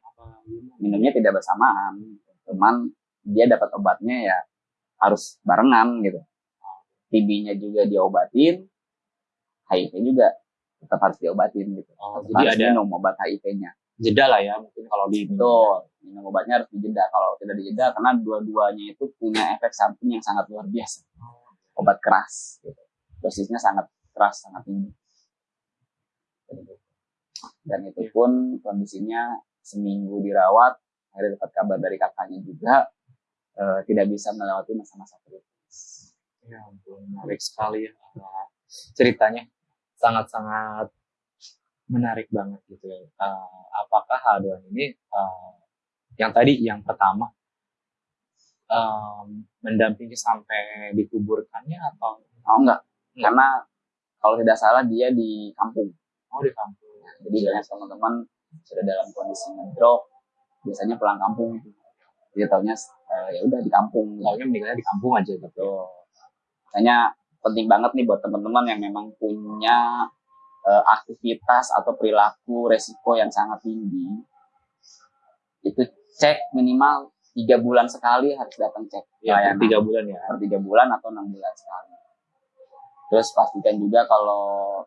minumnya tidak bersamaan. Cuman dia dapat obatnya ya harus barengan gitu TB-nya juga diobatin HIV juga tetap harus diobatin gitu
Oh,
tetap
jadi
harus
ada
minum obat HIV-nya
jeda lah ya mungkin kalau di
Betul, minum obatnya harus dijeda. Kalau tidak dijeda, karena dua-duanya itu punya efek samping yang sangat luar biasa. Obat keras, gitu. dosisnya sangat keras, sangat tinggi. Dan itu pun kondisinya seminggu dirawat, akhirnya dapat kabar dari kakaknya juga, eh, tidak bisa melewati masa-masa kritis.
Ya ampun, menarik sekali ya. Nah, ceritanya sangat-sangat menarik banget gitu ya. Eh, apakah H2 ini eh, yang tadi yang pertama em, mendampingi sampai dikuburkannya atau
Oh enggak, karena kalau tidak salah dia di kampung.
mau di kampung?
Jadi banyak teman-teman sudah dalam kondisi ngedrop, biasanya pulang kampung. Dia taunya eh, ya udah di kampung.
Taunya meninggalnya di kampung aja gitu.
Betul. Makanya penting banget nih buat teman-teman yang memang punya eh, aktivitas atau perilaku resiko yang sangat tinggi. Itu cek minimal tiga bulan sekali harus datang cek
Ya, tiga bulan ya.
per tiga bulan atau enam bulan sekali. Terus pastikan juga kalau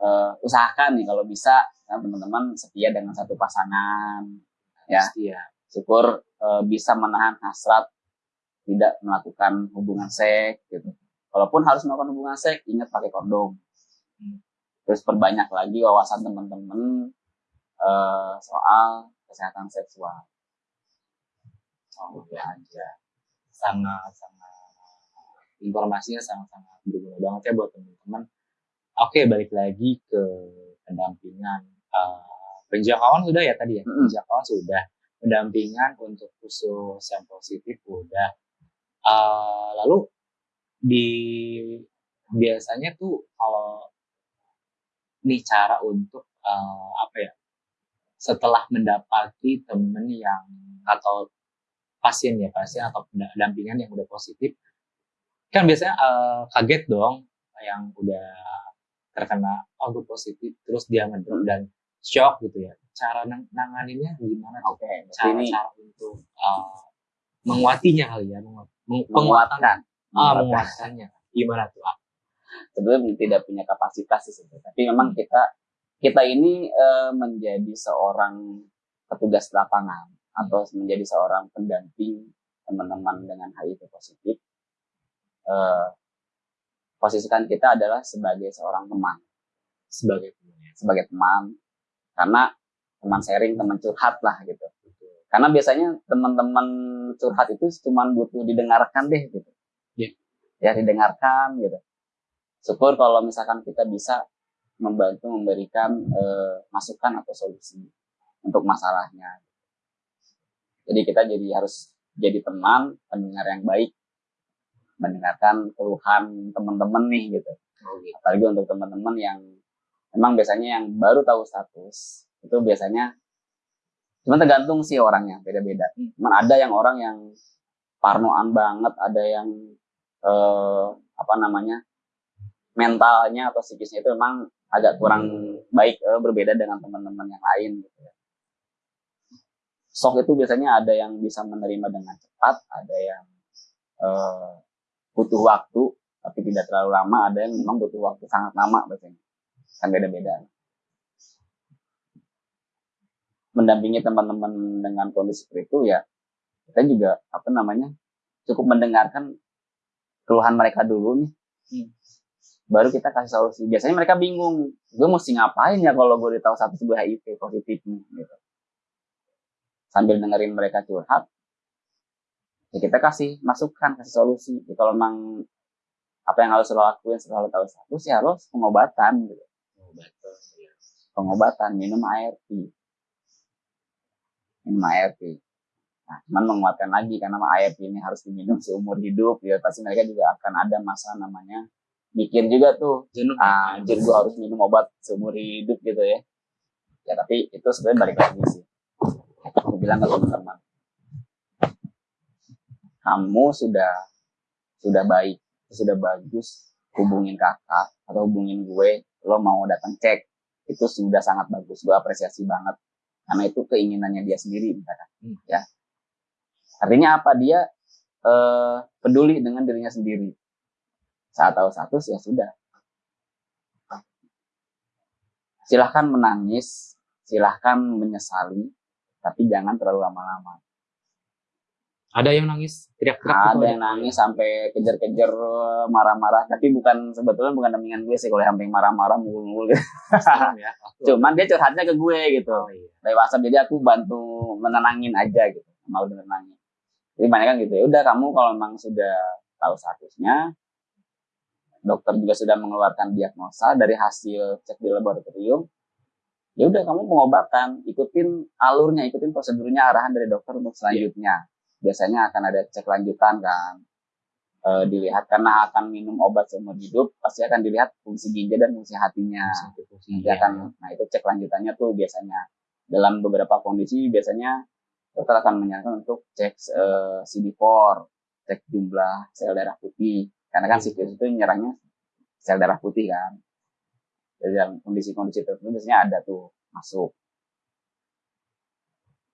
eh, usahakan nih kalau bisa ya, teman-teman setia dengan satu pasangan. Ya,
ya.
Syukur eh, bisa menahan hasrat tidak melakukan hubungan seks gitu. Walaupun harus melakukan hubungan seks, ingat pakai kondom.
Hmm.
Terus perbanyak lagi wawasan teman-teman eh, soal kesehatan seksual.
Oh, ya aja. Sangat-sangat informasinya sangat-sangat berguna banget ya buat teman-teman. Oke, balik lagi ke pendampingan. Eh, penjangkauan sudah ya tadi ya?
Mm-mm.
Penjangkauan sudah. Pendampingan untuk khusus yang positif udah. Eh, lalu di biasanya tuh kalau nih cara untuk eh, apa ya? Setelah mendapati temen yang atau pasien ya pasien atau pendampingan yang udah positif kan biasanya eh, kaget dong yang udah terkena oh positif terus dia ngedrop dan shock gitu ya cara nang nanganinnya gimana tuh
Oke, berarti
cara
ini
cara untuk eh, menguatinya kali ya menguat,
menguatkan.
ah
Menguatkan.
menguatannya gimana tuh ah,
Sebenarnya tidak punya kapasitas sih sebenarnya. Tapi memang kita kita ini eh, menjadi seorang petugas lapangan atau menjadi seorang pendamping teman-teman dengan HIV positif. Eh, posisikan kita adalah sebagai seorang teman,
sebagai temannya
sebagai teman karena teman sharing, teman curhat lah gitu. Karena biasanya teman-teman curhat itu cuma butuh didengarkan deh gitu.
Iya.
Ya didengarkan gitu. Syukur kalau misalkan kita bisa membantu memberikan eh, masukan atau solusi untuk masalahnya. Jadi kita jadi harus jadi teman, pendengar yang baik, mendengarkan keluhan teman-teman nih gitu.
oh, gitu.
Apalagi untuk teman-teman yang memang biasanya yang baru tahu status itu biasanya cuma tergantung sih orangnya beda-beda. Cuman ada yang orang yang parnoan banget, ada yang eh, apa namanya mentalnya atau psikisnya itu memang agak kurang baik eh, berbeda dengan teman-teman yang lain gitu ya. Shock itu biasanya ada yang bisa menerima dengan cepat, ada yang eh, butuh waktu tapi tidak terlalu lama, ada yang memang butuh waktu sangat lama biasanya. Kan beda-beda. Mendampingi teman-teman dengan kondisi seperti itu ya kita juga apa namanya cukup mendengarkan keluhan mereka dulu nih. Hmm. baru kita kasih solusi. Biasanya mereka bingung gue mesti ngapain ya kalau gue tahu satu sebuah HIV positif nih gitu. Sambil dengerin mereka curhat ya kita kasih masukan kasih solusi. Ya, kalau memang apa yang harus lo lakuin setelah lo tahu satu sih harus pengobatan gitu. Pengobatan ya. pengobatan minum ART minum ART Nah, cuman menguatkan lagi karena air ini harus diminum seumur hidup, ya. Pasti mereka juga akan ada masa namanya mikir juga tuh, jenuh, ah, anjir gua harus minum obat seumur hidup gitu ya. Ya tapi itu sebenarnya balik lagi sih. Aku bilang ke teman-teman, kamu sudah sudah baik, sudah bagus, hubungin kakak atau hubungin gue, lo mau datang cek, itu sudah sangat bagus, gue apresiasi banget karena itu keinginannya dia sendiri misalkan hmm. ya Artinya apa? Dia eh, peduli dengan dirinya sendiri. Saat tahu satu ya sudah. Silahkan menangis, silahkan menyesali, tapi jangan terlalu lama-lama.
Ada yang nangis
teriak-teriak? Ada yang nangis sampai kejar-kejar marah-marah. Tapi bukan sebetulnya bukan dampingan gue sih kalau sampai marah-marah mulu-mulu. ya. Cuman dia curhatnya ke gue gitu. Oh, iya. Dari WhatsApp jadi aku bantu menenangin aja gitu. Mau menenangin. Jadi banyak kan gitu ya. Udah kamu kalau memang sudah tahu statusnya, dokter juga sudah mengeluarkan diagnosa dari hasil cek di laboratorium. Ya udah kamu pengobatan, ikutin alurnya, ikutin prosedurnya arahan dari dokter untuk selanjutnya. Biasanya akan ada cek lanjutan kan. E, dilihat karena akan minum obat seumur hidup, pasti akan dilihat fungsi ginjal dan fungsi hatinya. Fungsi, fungsi, Nanti akan, nah itu cek lanjutannya tuh biasanya. Dalam beberapa kondisi biasanya dokter akan menyarankan untuk cek uh, eh, CD4, cek jumlah sel darah putih. Karena kan siklus itu nyerangnya sel darah putih kan. Jadi dalam kondisi-kondisi tertentu biasanya ada tuh masuk.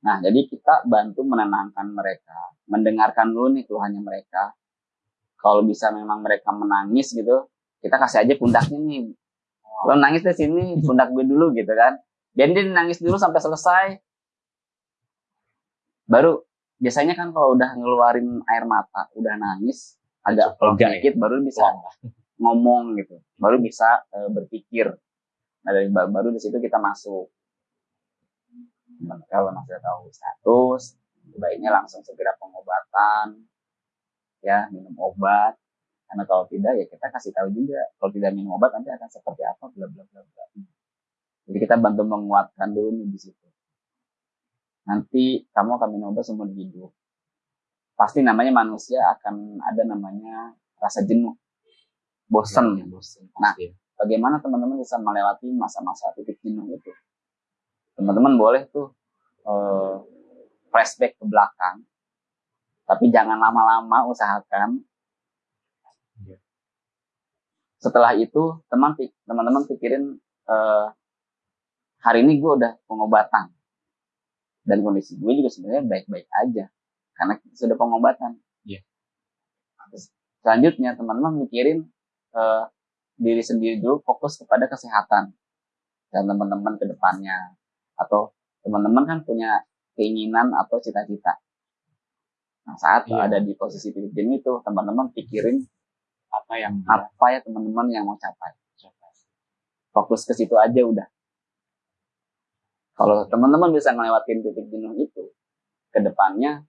Nah, jadi kita bantu menenangkan mereka, mendengarkan dulu nih keluhannya mereka. Kalau bisa memang mereka menangis gitu, kita kasih aja pundaknya nih. Lo nangis di sini, pundak gue dulu gitu kan. Jadi dia nangis dulu sampai selesai, baru biasanya kan kalau udah ngeluarin air mata udah nangis agak lega sedikit baru bisa ngomong gitu. Baru bisa e, berpikir. Nah dari baru di situ kita masuk kalau masih tahu status baiknya langsung segera pengobatan ya minum obat karena kalau tidak ya kita kasih tahu juga kalau tidak minum obat nanti akan seperti apa bla bla bla bla jadi kita bantu menguatkan dulu nih di situ nanti kamu akan minum obat seumur hidup. Pasti namanya manusia akan ada namanya rasa jenuh, bosan. Ya, bosan nah, bagaimana teman-teman bisa melewati masa-masa titik jenuh itu? Teman-teman boleh tuh uh, flashback ke belakang, tapi jangan lama-lama usahakan. Ya. Setelah itu teman teman-teman pikirin uh, hari ini gue udah pengobatan dan kondisi gue juga sebenarnya baik-baik aja karena sudah pengobatan. Yeah. selanjutnya teman-teman mikirin uh, diri sendiri dulu fokus kepada kesehatan dan teman-teman ke depannya atau teman-teman kan punya keinginan atau cita-cita. Nah, saat yeah. ada di posisi titik jenuh itu teman-teman pikirin apa yang apa ya teman-teman yang mau capai. Fokus ke situ aja udah. Kalau teman-teman bisa ngelewatin titik jenuh itu, ke depannya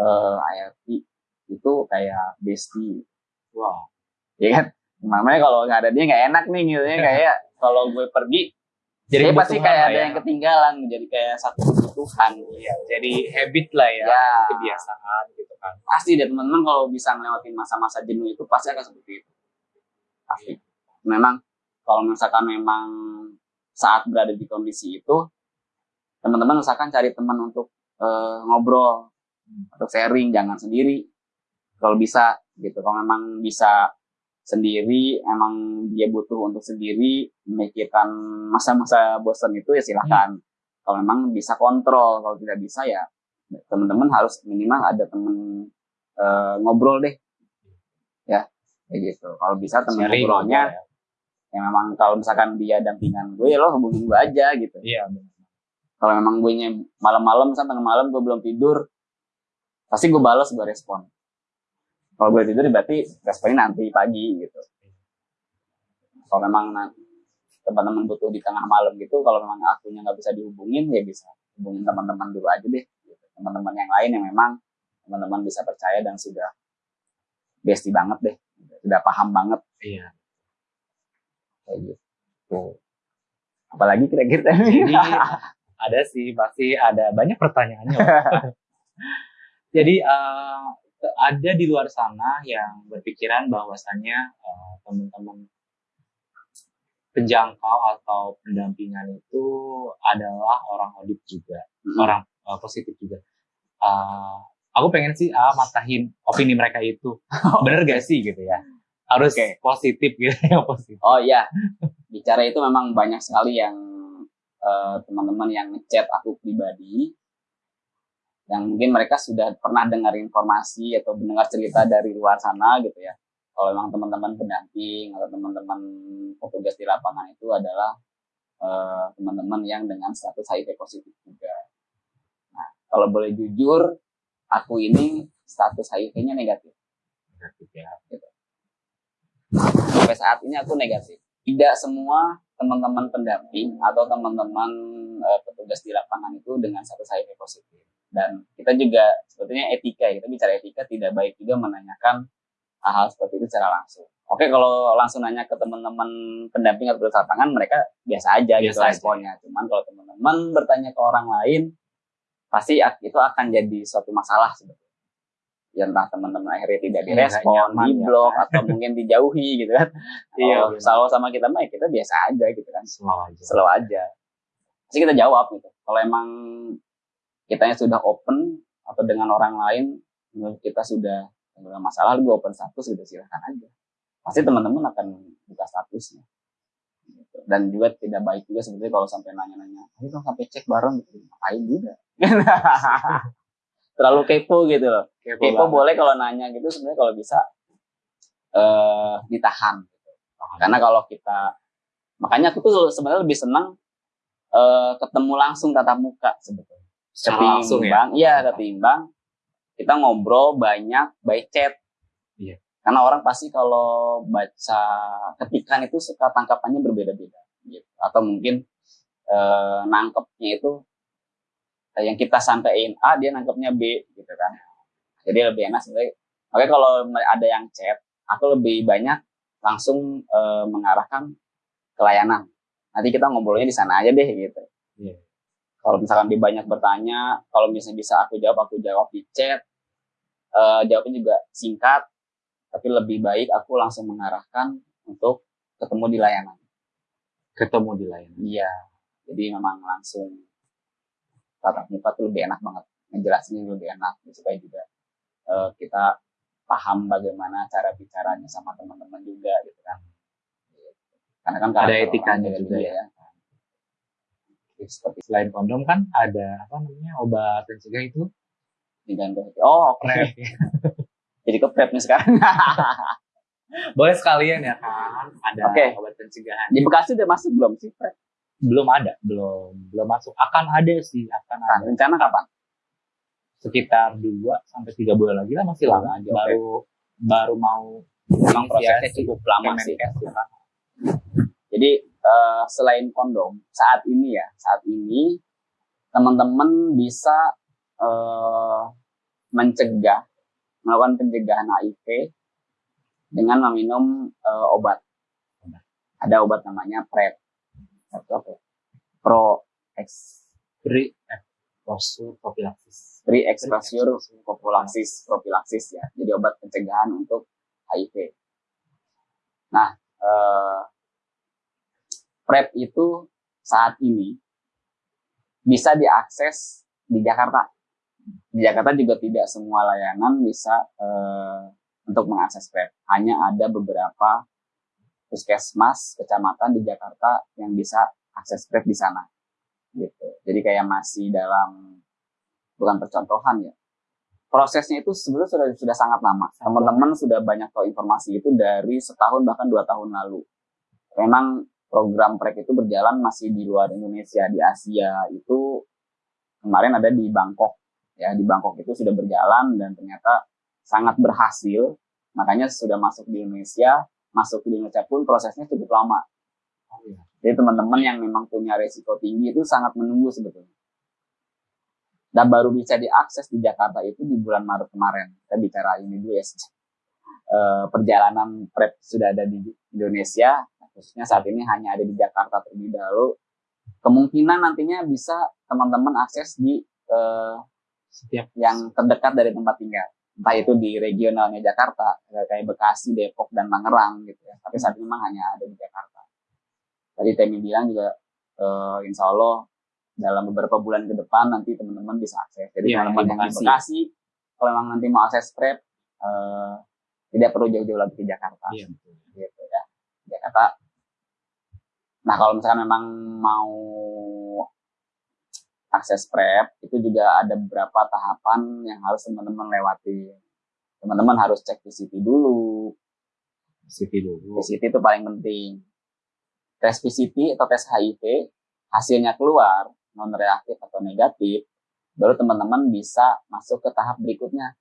eh, IRT itu kayak bestie. Wow. Ya kan? Namanya kalau nggak ada dia nggak enak nih gitu ya kayak kalau gue pergi jadi pasti kayak ada ya. yang ketinggalan jadi kayak satu kebutuhan.
Ya jadi habit lah ya, ya. kebiasaan gitu kan.
Pasti deh teman-teman kalau bisa ngelewatin masa-masa jenuh itu pasti akan seperti itu. Pasti. Memang kalau misalkan memang saat berada di kondisi itu teman-teman usahakan cari teman untuk uh, ngobrol atau sharing jangan sendiri. Kalau bisa gitu kalau memang bisa sendiri emang dia butuh untuk sendiri memikirkan masa-masa bosan itu ya silahkan kalau memang bisa kontrol kalau tidak bisa ya teman-teman harus minimal ada temen eh, ngobrol deh. Ya kayak gitu. Kalau bisa temen
Sharing
ngobrolnya
gitu
ya. memang kalau misalkan dia dampingan gue ya lo hubungin gue aja gitu.
Ya. Iya,
kalau memang gue nya malam-malam misalnya tengah malam gue belum tidur pasti gue balas gue respon kalau gue tidur berarti responnya nanti pagi gitu kalau memang teman-teman butuh di tengah malam gitu kalau memang akunya nggak bisa dihubungin ya bisa hubungin teman-teman dulu aja deh gitu. teman-teman yang lain yang memang teman-teman bisa percaya dan sudah bestie banget deh sudah paham banget
Iya.
kayak gitu apalagi kira-kira
Jadi ada sih pasti ada banyak pertanyaannya. Jadi eh, ada di luar sana yang berpikiran bahwasannya eh, teman-teman penjangkau atau pendampingan itu adalah orang audit juga,
Mm-mm.
orang eh, positif juga. Eh, aku pengen sih ah, matahin opini mereka itu, bener gak sih gitu ya? Harus
Oke.
positif gitu yang positif.
Oh iya, bicara itu memang banyak sekali yang eh, teman-teman yang ngechat aku pribadi, yang mungkin mereka sudah pernah dengar informasi atau mendengar cerita dari luar sana gitu ya. Kalau memang teman-teman pendamping atau teman-teman petugas di lapangan itu adalah eh, teman-teman yang dengan status HIV positif juga. Nah, kalau boleh jujur, aku ini status HIV-nya negatif.
Negatif ya.
sampai saat ini aku negatif. Tidak semua teman-teman pendamping atau teman-teman eh, petugas di lapangan itu dengan status HIV positif. Dan kita juga sebetulnya etika, kita bicara etika tidak baik juga menanyakan hal-hal seperti itu secara langsung. Oke, kalau langsung nanya ke teman-teman pendamping atau petugas lapangan, mereka biasa aja gitu
Biasa aja.
responnya. Cuman kalau teman-teman bertanya ke orang lain, pasti itu akan jadi suatu masalah sebetulnya. Ya entah teman-teman akhirnya tidak
Iya,
direspon,
nyaman
di
ya,
blok atau mungkin dijauhi gitu kan.
Iya,
Kalau sama kita mah ya kita biasa aja gitu kan.
Selalu aja.
Selalu aja. Pasti kita jawab gitu. Kalau emang kitanya sudah open atau dengan orang lain menurut kita sudah ada masalah gue open status gitu silahkan aja. Pasti teman-teman akan buka statusnya. Gitu. dan juga tidak baik juga sebetulnya kalau sampai nanya-nanya ayo dong sampai cek bareng gitu. Ngapain juga. Terlalu kepo gitu loh.
Kepo
kepo
banget.
boleh kalau nanya gitu sebenarnya kalau bisa eh ditahan gitu. karena kalau kita makanya aku tuh sebenarnya lebih senang eh ketemu langsung tatap muka sebetulnya
Secara langsung ya.
iya ketimbang kita ngobrol banyak by chat.
Iya.
karena orang pasti kalau baca ketikan itu suka tangkapannya berbeda-beda gitu. Atau mungkin eh, nangkepnya itu eh, yang kita sampaikan A dia nangkepnya B gitu kan. Jadi lebih enak sebenarnya. Makanya kalau ada yang chat aku lebih banyak langsung eh, mengarahkan ke layanan. Nanti kita ngobrolnya di sana aja deh gitu.
Iya.
Kalau misalkan dia banyak bertanya kalau misalnya bisa aku jawab aku jawab di chat. Eh, jawabnya juga singkat tapi lebih baik aku langsung mengarahkan untuk ketemu di layanan.
Ketemu di layanan.
iya jadi memang langsung tatap muka tuh lebih enak banget. Ngejelasinnya lebih enak supaya juga eh, kita paham bagaimana cara bicaranya sama teman-teman juga gitu kan. Karena kan
Ada etikanya juga ya.
Seperti
Selain kondom kan ada apa namanya obat pencegah itu
digantung oh oke
PrEP.
jadi ke prep nih sekarang
Boleh sekalian ya kan ada
Oke.
obat pencegahan.
di Bekasi udah masuk belum sih prep
Belum ada, belum belum masuk. Akan ada sih, akan
nah,
ada.
rencana kapan
Sekitar 2 sampai 3 bulan lagi lah masih lama.
Aja,
Baru baru mau
memang prosesnya cukup lama sih
ya.
Jadi eh, selain kondom, saat ini ya, saat ini teman-teman bisa eh, mencegah, melakukan pencegahan HIV dengan meminum eh, obat. Ada obat namanya PrEP. Apa ya? Pro ex
Pre exposure prophylaxis.
pre exposure prophylaxis prophylaxis ya. Jadi obat pencegahan untuk HIV. Nah, eh, PrEP itu saat ini bisa diakses di Jakarta. di Jakarta juga tidak semua layanan bisa uh, untuk mengakses PrEP. Hanya ada beberapa puskesmas kecamatan di Jakarta yang bisa akses PrEP di sana. Gitu. Jadi kayak masih dalam bukan percontohan ya. Prosesnya itu sebenarnya sudah sudah sangat lama. Teman-teman sudah banyak tahu informasi itu dari setahun bahkan dua tahun lalu. Memang program PrEP itu berjalan masih di luar Indonesia di Asia itu kemarin ada di Bangkok. Ya di Bangkok itu sudah berjalan dan ternyata sangat berhasil. Makanya sudah masuk di Indonesia masuk di Indonesia pun prosesnya cukup lama. Oh, iya. jadi teman-teman yang memang punya resiko tinggi itu sangat menunggu sebetulnya. Dan baru bisa diakses di Jakarta itu di bulan Maret kemarin. Kita bicara ini dulu ya. E, perjalanan prep sudah ada di Indonesia khususnya saat ini hanya ada di Jakarta terlebih dahulu kemungkinan nantinya bisa teman-teman akses di e, setiap yang terdekat dari tempat tinggal entah itu di regionalnya Jakarta kayak Bekasi, Depok dan Tangerang gitu ya. Tapi saat ini memang hanya ada di Jakarta. Tadi Temi bilang juga uh, Insya Allah dalam beberapa bulan ke depan nanti teman-teman bisa akses. Jadi ya, teman-teman yang di Bekasi, kalau memang nanti mau akses prep, uh, tidak perlu jauh-jauh lagi ke Jakarta. Iya, Gitu ya. Jakarta. Nah kalau misalkan memang mau akses prep itu juga ada beberapa tahapan yang harus teman-teman lewati. Teman-teman harus cek PCT dulu.
PCT dulu.
Itu paling penting. Tes PCT atau tes HIV hasilnya keluar non reaktif atau negatif, baru teman-teman bisa masuk ke tahap berikutnya.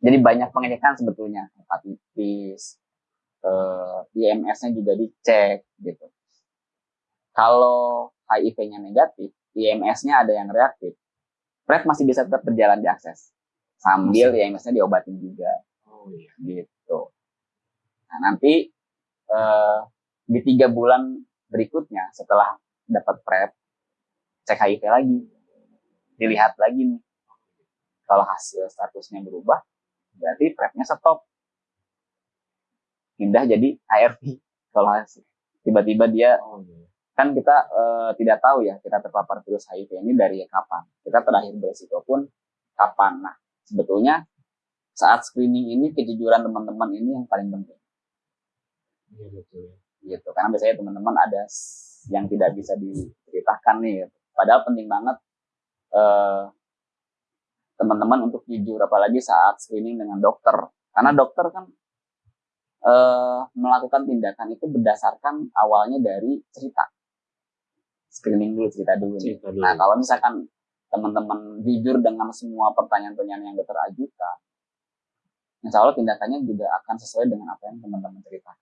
Jadi banyak pengecekan sebetulnya hepatitis, eh, IMS-nya juga dicek gitu. Kalau HIV-nya negatif, IMS-nya ada yang reaktif, PrEP masih bisa tetap berjalan diakses sambil IMS-nya diobatin juga. Oh iya. Gitu. Nah nanti uh, di tiga bulan berikutnya setelah dapat PrEP, cek HIV lagi, dilihat lagi nih. Kalau hasil statusnya berubah, berarti PrEP-nya stop. Pindah jadi ARV. Kalau tiba-tiba dia oh, iya kan kita uh, tidak tahu ya kita terpapar virus HIV ini dari kapan. Kita terakhir beresiko pun kapan. Nah, sebetulnya saat screening ini kejujuran teman-teman ini yang paling penting. Iya betul. Gitu. Karena biasanya teman-teman ada yang tidak bisa diceritakan nih. Gitu. Padahal penting banget uh, teman-teman untuk jujur apalagi saat screening dengan dokter. Karena dokter kan uh, melakukan tindakan itu berdasarkan awalnya dari cerita screening dulu cerita dulu. Cerita dulu. Nah kalau misalkan teman-teman jujur dengan semua pertanyaan-pertanyaan yang dokter ajukan, insya Allah tindakannya juga akan sesuai dengan apa yang teman-teman cerita.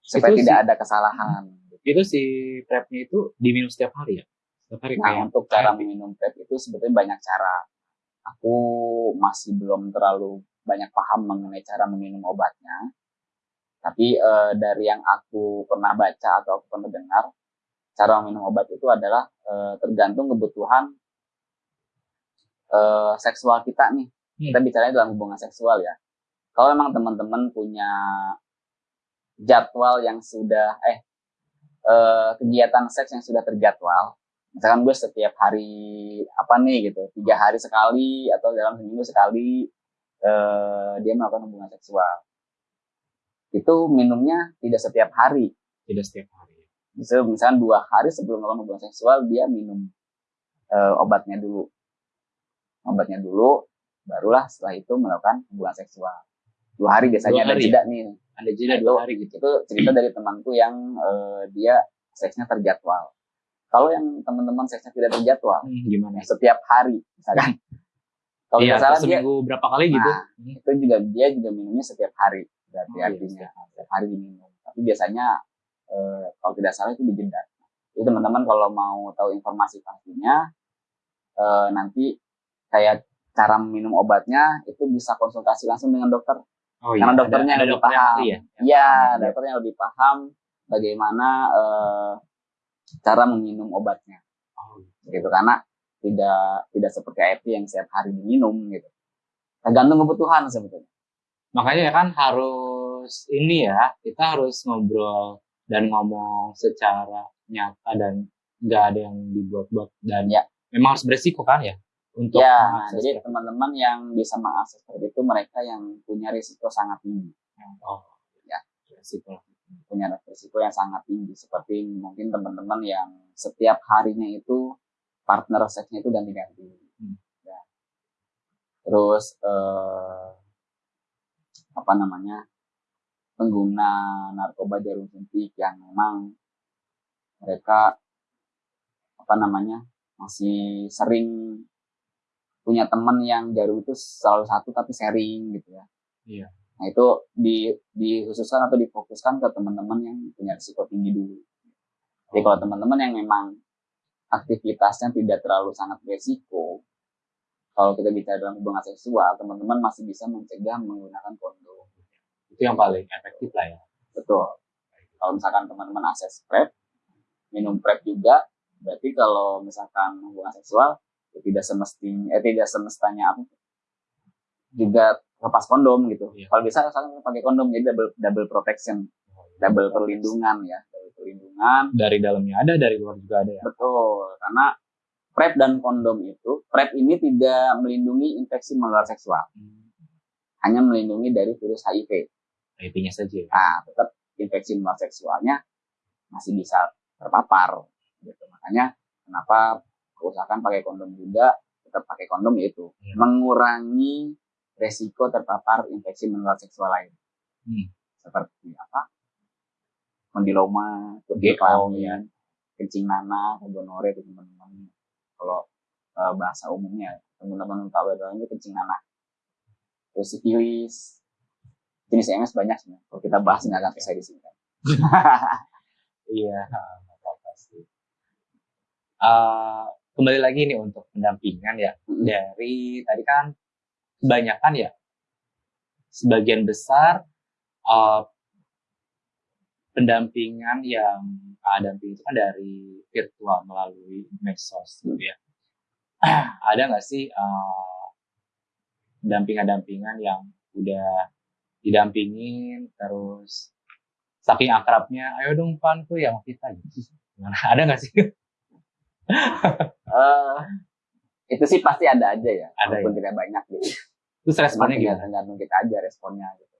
Supaya itu tidak si, ada kesalahan.
Itu si prepnya itu diminum setiap hari ya? Setiap hari
nah kayak untuk cara minum prep itu sebetulnya banyak cara. Aku masih belum terlalu banyak paham mengenai cara meminum obatnya. Tapi uh, dari yang aku pernah baca atau aku pernah dengar, cara minum obat itu adalah e, tergantung kebutuhan e, seksual kita nih. Hmm. Kita bicaranya dalam hubungan seksual ya. Kalau memang teman-teman punya jadwal yang sudah eh e, kegiatan seks yang sudah terjadwal, misalkan gue setiap hari apa nih gitu, tiga hari sekali atau dalam seminggu sekali e, dia melakukan hubungan seksual. Itu minumnya tidak setiap hari.
Tidak setiap hari.
Bisa misalnya dua hari sebelum melakukan hubungan seksual dia minum uh, obatnya dulu. Obatnya dulu barulah setelah itu melakukan hubungan seksual. Dua hari biasanya dua hari. ada jeda nih.
Ada jeda dua hari gitu.
itu cerita dari temanku yang uh, dia seksnya terjadwal. Kalau yang teman-teman seksnya tidak terjadwal
hmm, gimana?
setiap hari misalkan.
Kalau iya, salah dia, berapa kali gitu.
Nah, itu juga dia juga minumnya setiap hari berarti oh, iya, artinya iya, setiap hari diminum tapi biasanya eh, kalau tidak salah itu dijeda. Jadi teman-teman kalau mau tahu informasi pastinya eh, nanti kayak cara minum obatnya itu bisa konsultasi langsung dengan dokter. Oh, iya. Karena dokternya ada, ada lebih paham. Ya, ya dokternya lebih paham bagaimana eh, cara meminum obatnya. Oh, gitu karena tidak tidak seperti air yang setiap hari diminum gitu. Tergantung kebutuhan sebetulnya.
Makanya kan harus ini ya, kita harus ngobrol dan ngomong secara nyata dan nggak ada yang dibuat-buat dan ya memang harus beresiko kan ya untuk
ya, jadi
PrEP?
teman-teman yang bisa mengakses PrEP itu mereka yang punya risiko sangat tinggi,
Oh,
Ya.
Resiko.
punya risiko yang sangat tinggi. Seperti mungkin teman-teman yang setiap harinya itu partner seksnya itu ganti-ganti.
Hmm.
Ya. Terus eh, apa namanya pengguna narkoba jarum suntik yang memang mereka apa namanya masih sering punya teman yang jarum itu selalu satu tapi sharing gitu ya.
Iya.
Nah itu di dikhususkan atau difokuskan ke teman-teman yang punya risiko tinggi dulu. Jadi kalau teman-teman yang memang aktivitasnya tidak terlalu sangat berisiko, kalau kita bicara dalam hubungan seksual, teman-teman masih bisa mencegah menggunakan kondom.
Itu yang paling efektif lah ya.
Betul. Kalau misalkan teman-teman akses PrEP, minum PrEP juga, berarti kalau misalkan hubungan seksual, ya tidak semestinya, eh, tidak semestanya apa, juga lepas kondom gitu.
Iya.
Kalau bisa misalkan pakai kondom, jadi double, double protection, double perlindungan ya, double perlindungan.
Dari dalamnya ada, dari luar juga ada ya.
Betul, karena PrEP dan kondom itu, PrEP ini tidak melindungi infeksi menular seksual, hanya melindungi dari virus HIV.
IP-nya saja.
Nah, tetap infeksi menular seksualnya masih bisa terpapar. Gitu. Makanya kenapa usahakan pakai kondom juga, tetap pakai kondom yaitu
Iya.
mengurangi resiko terpapar infeksi menular seksual lain.
Hmm.
Seperti apa? Kondiloma,
GO,
kelamin,
ya.
kencing nanah, gonore itu teman-teman. Kalau eh, bahasa umumnya, teman-teman tahu itu kencing nanah. Terus sifilis, jenis MS banyak sebenarnya. Kalau kita bahas nggak akan selesai di sini. kan.
Iya, sih. Eh, kembali lagi nih untuk pendampingan ya.
Mm.
Dari tadi kan kebanyakan ya, sebagian besar eh, pendampingan yang ada itu kan dari virtual melalui medsos gitu ya. ada nggak sih eh, dampingan-dampingan yang udah didampingin terus saking akrabnya ayo dong panku ya sama kita gitu Gimana? ada nggak sih
Eh, itu sih pasti ada aja ya,
Ada
walaupun tidak banyak gitu.
terus responnya
tinggal
gimana
tergantung kita aja responnya gitu.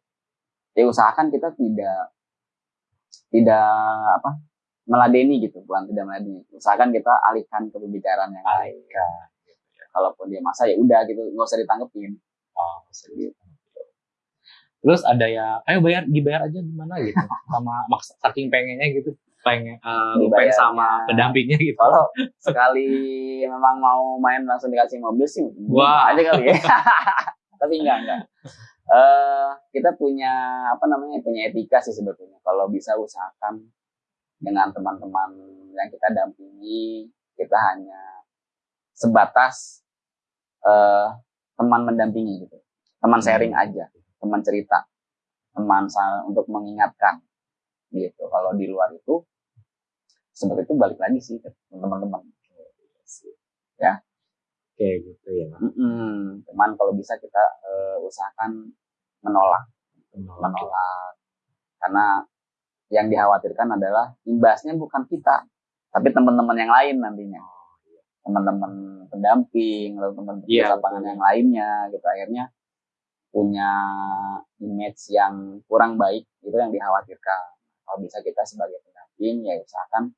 Ya usahakan kita tidak tidak apa meladeni gitu, bukan tidak meladeni. Usahakan kita alihkan ke pembicaraan yang lain. Kalaupun dia masa ya udah gitu, nggak usah ditanggepin.
oh serius. Terus ada ya ayo bayar dibayar aja gimana gitu sama maksa saking pengennya gitu pengen uh, pengen sama pendampingnya gitu
Kalau sekali memang mau main langsung dikasih mobil sih,
Wah.
aja kali ya. Tapi enggak enggak. Eh kita punya apa namanya punya etika sih sebetulnya. Kalau bisa usahakan dengan teman-teman yang kita dampingi, kita hanya sebatas eh teman mendampingi gitu, teman sharing aja, teman cerita, teman untuk mengingatkan gitu. Kalau di luar itu seperti itu balik lagi sih ke teman-teman.
kayak gitu ya.
Cuman kalau bisa kita eh, usahakan menolak, menolak. Karena yang dikhawatirkan adalah imbasnya bukan kita, tapi teman-teman yang lain nantinya. Teman-teman pendamping, lalu teman-teman
Iya,
lapangan yang lainnya gitu. Akhirnya punya image yang kurang baik, itu yang dikhawatirkan. Kalau bisa kita sebagai pendamping, ya usahakan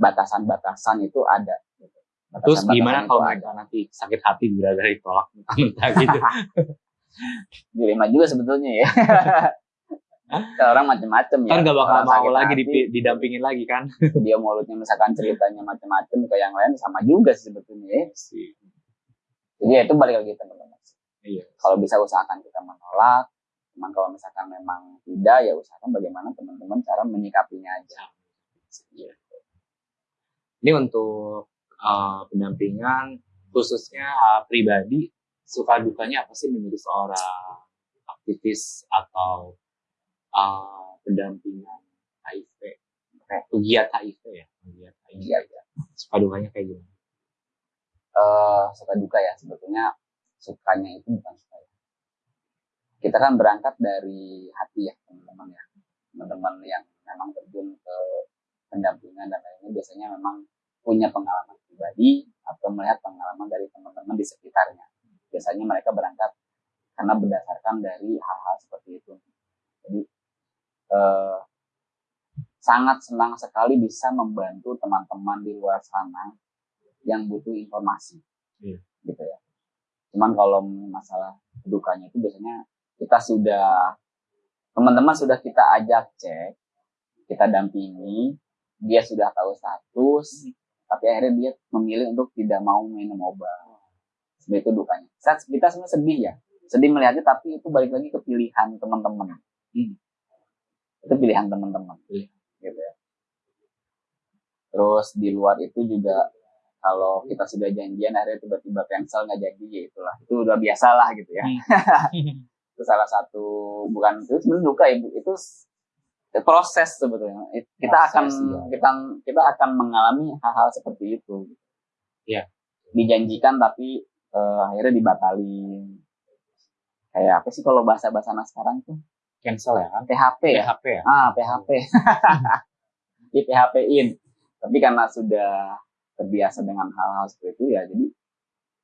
batasan-batasan itu ada. Gitu.
terus gimana kalau
ada.
mereka nanti sakit hati gara-gara ditolak mentah gitu
dilema juga sebetulnya ya. Kan orang macam-macam ya.
kan gak bakal mau lagi
hati,
didampingin lagi kan
Dia mulutnya misalkan ceritanya macam-macam ke yang lain sama juga sih sebetulnya ya.
sih
Jadi ya itu balik lagi teman-teman.
Iya
Kalau bisa usahakan kita menolak. Cuman kalau misalkan memang tidak ya usahakan bagaimana teman-teman cara menyikapinya aja.
Iya. Ini untuk uh, pendampingan khususnya uh, pribadi suka dukanya apa sih menjadi seorang aktivis atau uh, pendampingan HIV, pegiat HIV ya, pegiat HIV.
Iya, iya.
Suka dukanya kayak gimana?
Eh, suka duka ya sebetulnya sukanya itu bukan suka ya. Kita kan berangkat dari hati ya teman-teman ya. Teman-teman yang memang terjun ke pendampingan dan lainnya biasanya memang punya pengalaman pribadi atau atau melihat pengalaman dari teman-teman di sekitarnya. Biasanya mereka berangkat karena berdasarkan dari hal-hal seperti itu. Jadi eh, sangat senang sekali bisa membantu teman-teman di luar sana yang butuh informasi,
Iya.
gitu ya. Cuman kalau masalah dukanya itu biasanya kita sudah teman-teman sudah kita ajak cek, kita dampingi, dia sudah tahu status, tapi akhirnya dia memilih untuk tidak mau minum obat. Sebenarnya itu dukanya. Saat kita semua sedih ya, sedih melihatnya, tapi itu balik lagi ke pilihan teman-teman.
Hmm.
Itu pilihan teman-teman,
Pilihan.
gitu ya. Terus di luar itu juga kalau kita sudah janjian akhirnya tiba-tiba cancel nggak jadi ya itulah. Itu udah biasa lah gitu ya. Itu salah satu bukan itu sebenarnya duka ya itu proses sebetulnya. It- kita
Proses,
akan
iya.
kita kita akan mengalami hal-hal seperti itu.
Iya.
dijanjikan tapi eh, akhirnya dibatalin. Kayak apa sih kalau bahasa bahasa anak sekarang tuh?
Cancel ya kan?
PHP ya?
PHP ya?
ah PHP di PHP-in tapi karena sudah terbiasa dengan hal-hal seperti itu ya jadi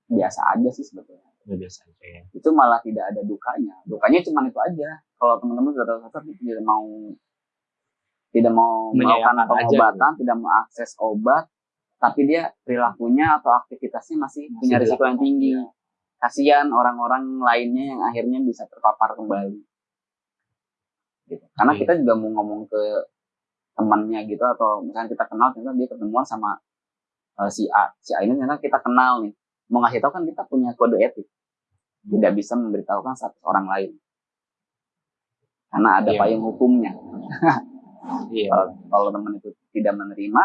biasa aja sih sebetulnya
Udah biasa aja ya.
itu malah tidak ada dukanya dukanya cuma itu aja kalau teman-teman sudah tahu tidak mau tidak mau melakukan
aja
pengobatan tidak mau akses obat tapi dia perilakunya atau aktivitasnya masih,
Masih
punya risiko yang tinggi
ya.
kasihan orang-orang lainnya yang akhirnya bisa terpapar kembali gitu. karena
Iya.
kita juga mau ngomong ke temannya gitu atau misalnya kita kenal ternyata dia ketemuan sama eh, si A. Si A ini ternyata kita kenal nih. Mau ngasih tahu kan kita punya kode etik. Tidak bisa memberitahukan status orang lain. Karena ada
Iya.
payung hukumnya.
Iya.
kalau, kalau teman itu tidak menerima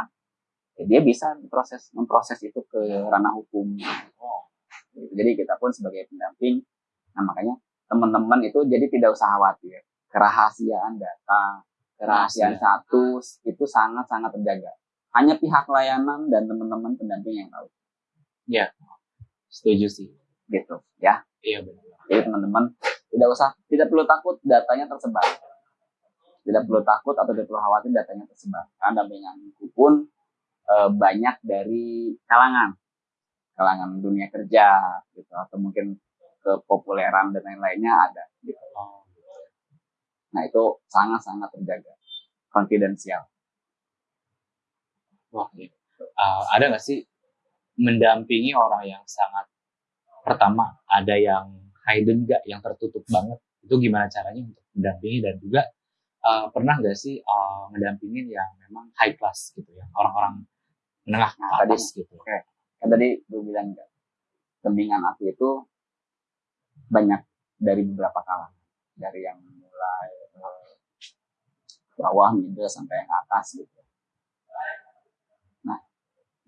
ya dia bisa proses memproses itu ke ranah hukum. Gitu. jadi kita pun sebagai pendamping nah makanya teman-teman itu jadi tidak usah khawatir. Kerahasiaan data kerahasiaan
Rahasia.
status itu sangat-sangat terjaga hanya pihak layanan dan teman-teman pendamping yang tahu.
Setuju sih.
gitu ya.
Iya benar.
jadi teman-teman tidak usah tidak perlu takut datanya tersebar. Tidak perlu takut atau tidak perlu khawatir datanya tersebar. Karena dampinganku pun eh, banyak dari kalangan. Kalangan dunia kerja gitu. Atau mungkin kepopuleran dan lain-lainnya ada gitu. Nah itu sangat-sangat terjaga. Konfidensial
Wah. Uh, ada nggak sih mendampingi orang yang sangat pertama ada yang hidden nggak yang tertutup banget? Itu gimana caranya untuk mendampingi dan juga uh, pernah nggak sih uh, mendampingin yang memang high class gitu ya orang-orang menengah ke
Nah, tadi-
atas gitu?
kan tadi gue bilang kan bimbingan aku itu banyak dari beberapa kalangan. Dari yang mulai eh, bawah middle sampai yang atas gitu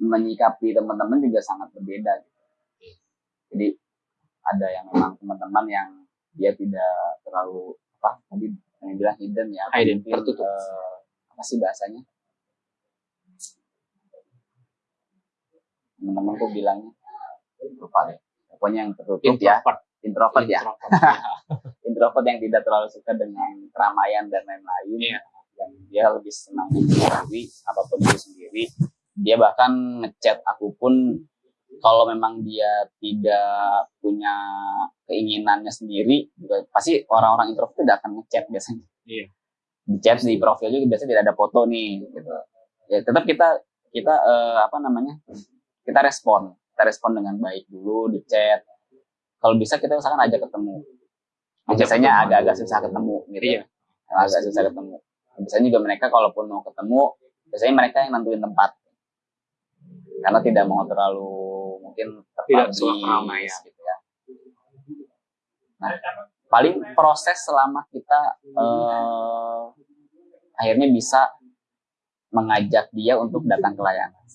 menyikapi teman-teman juga sangat berbeda gitu. jadi ada yang memang teman-teman yang dia tidak terlalu apa tadi yang bilang hidden ya
Hidden, tertutup.
eh, apa sih bahasanya teman-teman tuh bilangnya lupa deh pokoknya yang tertutup ya
introvert
introvert ya
Introvert, ya.
introvert yang tidak terlalu suka dengan keramaian dan lain-lain
Iya.
yang dia lebih senang sendiri apa pun itu sendiri dia bahkan ngechat aku pun kalau memang dia tidak punya keinginannya sendiri juga pasti orang-orang introvert tidak akan ngechat biasanya.
Iya.
di chat di profil juga biasanya tidak ada foto nih gitu. Ya tetap kita kita eh, apa namanya kita respon. Kita respon dengan baik dulu di chat. Kalau bisa kita usahakan ajak ketemu. Biasanya agak-agak susah ketemu gitu
Iya.
agak susah ketemu. Biasanya juga mereka kalaupun mau ketemu biasanya mereka yang nentuin tempat karena tidak mau terlalu mungkin
Tidak
terpabis
suka keramaian.
gitu ya. Nah paling proses selama kita eh, akhirnya bisa mengajak dia untuk datang ke layanan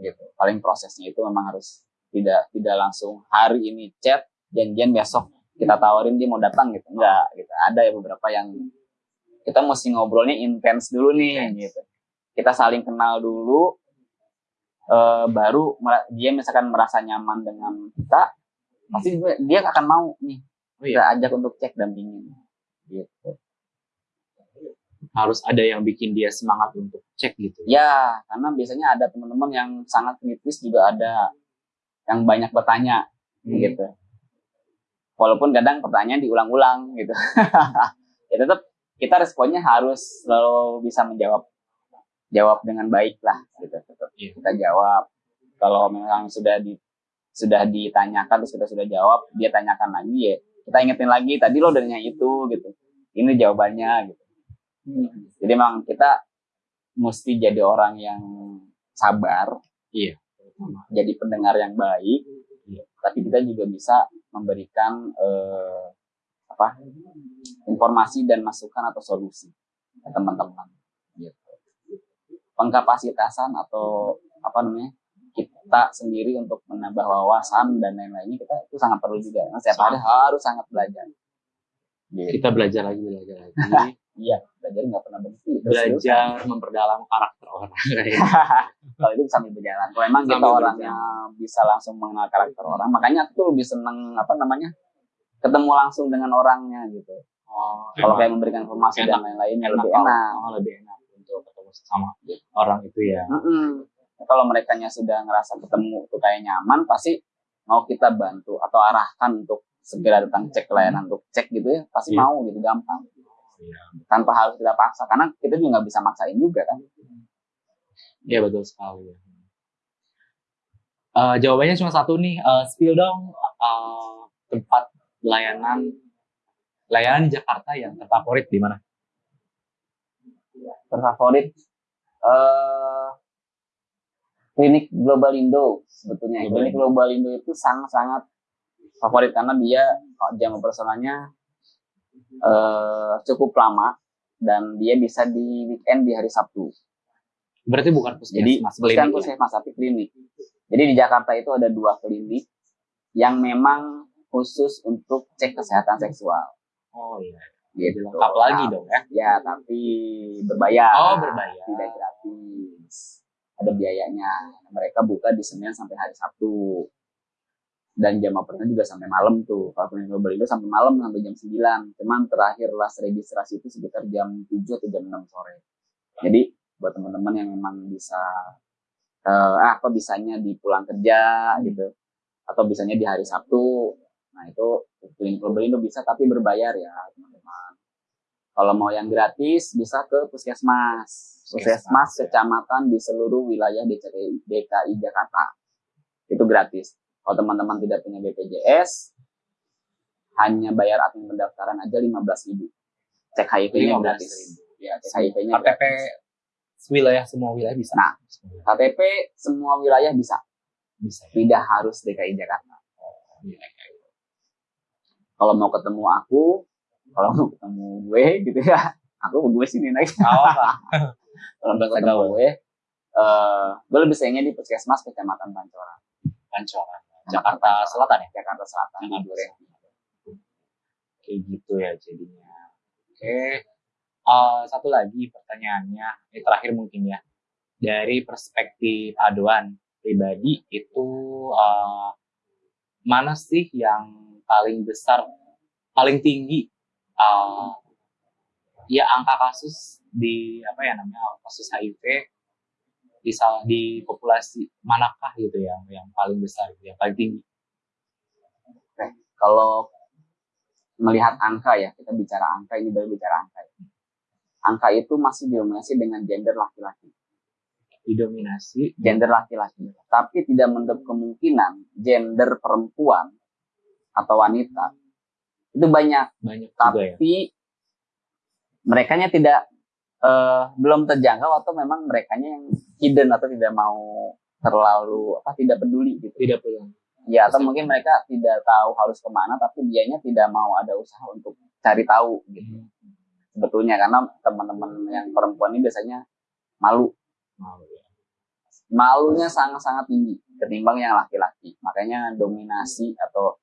gitu. Paling prosesnya itu memang harus tidak tidak langsung hari ini chat janjian besok kita tawarin dia mau datang gitu. Enggak gitu. Ada ya beberapa yang kita mesti ngobrolnya intens dulu nih gitu. Kita saling kenal dulu eh, baru dia misalkan merasa nyaman dengan kita pasti dia- dia akan mau nih
Oh iya.
kita ajak untuk cek dampingin gitu
harus ada yang bikin dia semangat untuk cek gitu
ya karena biasanya ada teman-teman yang sangat kritis juga ada yang banyak bertanya
Hmm.
gitu. Walaupun kadang pertanyaan diulang-ulang gitu. ya tetap kita responnya harus selalu bisa menjawab jawab dengan baik lah gitu.
Iya.
kita jawab. Kalau memang sudah di sudah ditanyakan terus kita sudah jawab, dia tanyakan lagi ya kita ingetin lagi tadi lo udah nanya itu gitu. Ini jawabannya gitu. Jadi memang kita mesti jadi orang yang sabar,
Iya.
jadi pendengar yang baik,
Iya.
tapi kita juga bisa memberikan eh, apa informasi dan masukan atau solusi ke teman-teman. Gitu. Pengkapasitasan atau apa namanya kita sendiri untuk menambah wawasan dan lain-lainnya kita itu sangat perlu juga. Karena setiap hari harus sangat belajar. Gitu.
Kita belajar lagi, belajar lagi.
Iya, belajar nggak pernah berhenti. Terus
belajar memperdalam karakter orang.
kalau itu sambil berjalan. Kalau emang kita orangnya bisa langsung mengenal karakter orang, makanya aku tuh lebih seneng apa namanya ketemu langsung dengan orangnya gitu.
Oh,
Kalau kayak memberikan informasi dan lain-lainnya lebih enak.
oh, lebih enak sama orang itu ya.
Mm-mm. Kalau mereka sudah ngerasa ketemu tuh kayak nyaman, pasti mau kita bantu atau arahkan untuk segera datang cek layanan untuk cek gitu ya, pasti
Iya.
mau gitu gampang.
Iya.
Tanpa harus kita paksa, karena kita juga nggak bisa maksain juga kan.
Iya betul sekali. Eh, jawabannya cuma satu nih, Eh, spill dong eh, tempat layanan layanan Jakarta yang terfavorit di mana?
Terfavorit eh klinik Global Indo sebetulnya.
Global
klinik
Indo.
Global Indo itu sangat-sangat favorit karena dia jam operasionalnya eh cukup lama dan dia bisa di weekend di hari Sabtu.
Berarti bukan
Jadi
puskesmas
bukan
klinik ya?
puskesmas tapi klinik. Jadi di Jakarta itu ada dua klinik yang memang khusus untuk cek kesehatan seksual.
Oh iya.
Gitu.
Lengkap lagi dong ya.
Ya, tapi berbayar.
Oh, berbayar.
Tidak gratis. Ada biayanya. Mereka buka di Senin sampai hari Sabtu. Dan jam operasinya juga sampai malam tuh. Kalau klinik global itu sampai malam sampai jam 9. Cuman terakhir last registrasi itu sekitar jam 7 atau jam 6 sore. Jadi buat teman-teman yang memang bisa eh ah, apa bisanya di pulang kerja gitu atau bisanya di hari Sabtu. Nah, itu klinik global itu bisa tapi berbayar ya, teman-teman. Kalau mau yang gratis bisa ke puskesmas. Puskesmas
ya.
kecamatan di seluruh wilayah DKI, DKI Jakarta. Itu gratis. Kalau teman-teman tidak punya BPJS, hanya bayar admin pendaftaran aja 15.000 Cek HIV-nya
15.000.
gratis. Ya, cek HIV-nya
KTP
gratis.
wilayah semua wilayah bisa.
Nah. KTP semua wilayah bisa,
bisa. ya?
tidak harus DKI Jakarta.
Iya.
Kalau mau ketemu aku, kalau mau ketemu gue gitu ya, aku gue sini naik.
Oh,
Kalau
Bakal
ketemu gue, eh gue lebih sayangnya di puskesmas kecamatan Pancoran,
Pancoran. Jakarta Selatan ya?
Jakarta Selatan.
Jakarta
di Duren.
Kayak gitu ya jadinya. Oke. Eh, satu lagi pertanyaannya, ini terakhir mungkin ya. Dari perspektif aduan pribadi itu eh, mana sih yang paling besar, paling tinggi eh, ya angka kasus di apa ya namanya kasus HIV di di populasi manakah gitu ya yang paling besar yang paling tinggi?
Kalau melihat angka ya, kita bicara angka ini baru bicara angka. ya. Angka itu masih didominasi dengan gender laki-laki,
Didominasi
gender laki-laki. Tapi tidak menutup kemungkinan gender perempuan atau wanita itu banyak.
banyak juga ya.
Tapi mereka tidak eh, belum terjangkau atau memang mereka yang hidden atau tidak mau terlalu apa tidak peduli gitu.
Tidak perlu.
Ya, atau mungkin mereka tidak tahu harus ke mana, tapi dianya tidak mau ada usaha untuk cari tahu gitu. Sebetulnya karena teman-teman yang perempuan ini biasanya malu,
Mau ya.
malunya sangat-sangat tinggi ketimbang yang laki-laki. Makanya dominasi atau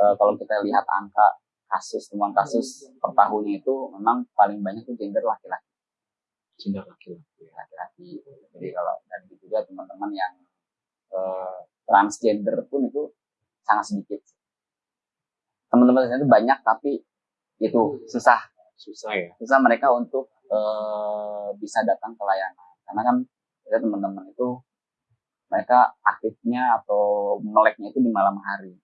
eh, kalau kita lihat angka kasus temuan kasus per tahunnya itu memang paling banyak itu gender laki-laki.
Cinta laki-laki.
laki-laki. Jadi kalau dan juga teman-teman yang eh, transgender pun itu sangat sedikit. Teman-teman itu banyak tapi itu susah
Susah ya.
susah mereka untuk eh, bisa datang ke layanan karena kan kita teman-teman itu mereka aktif aktifnya atau meleknya itu di malam hari.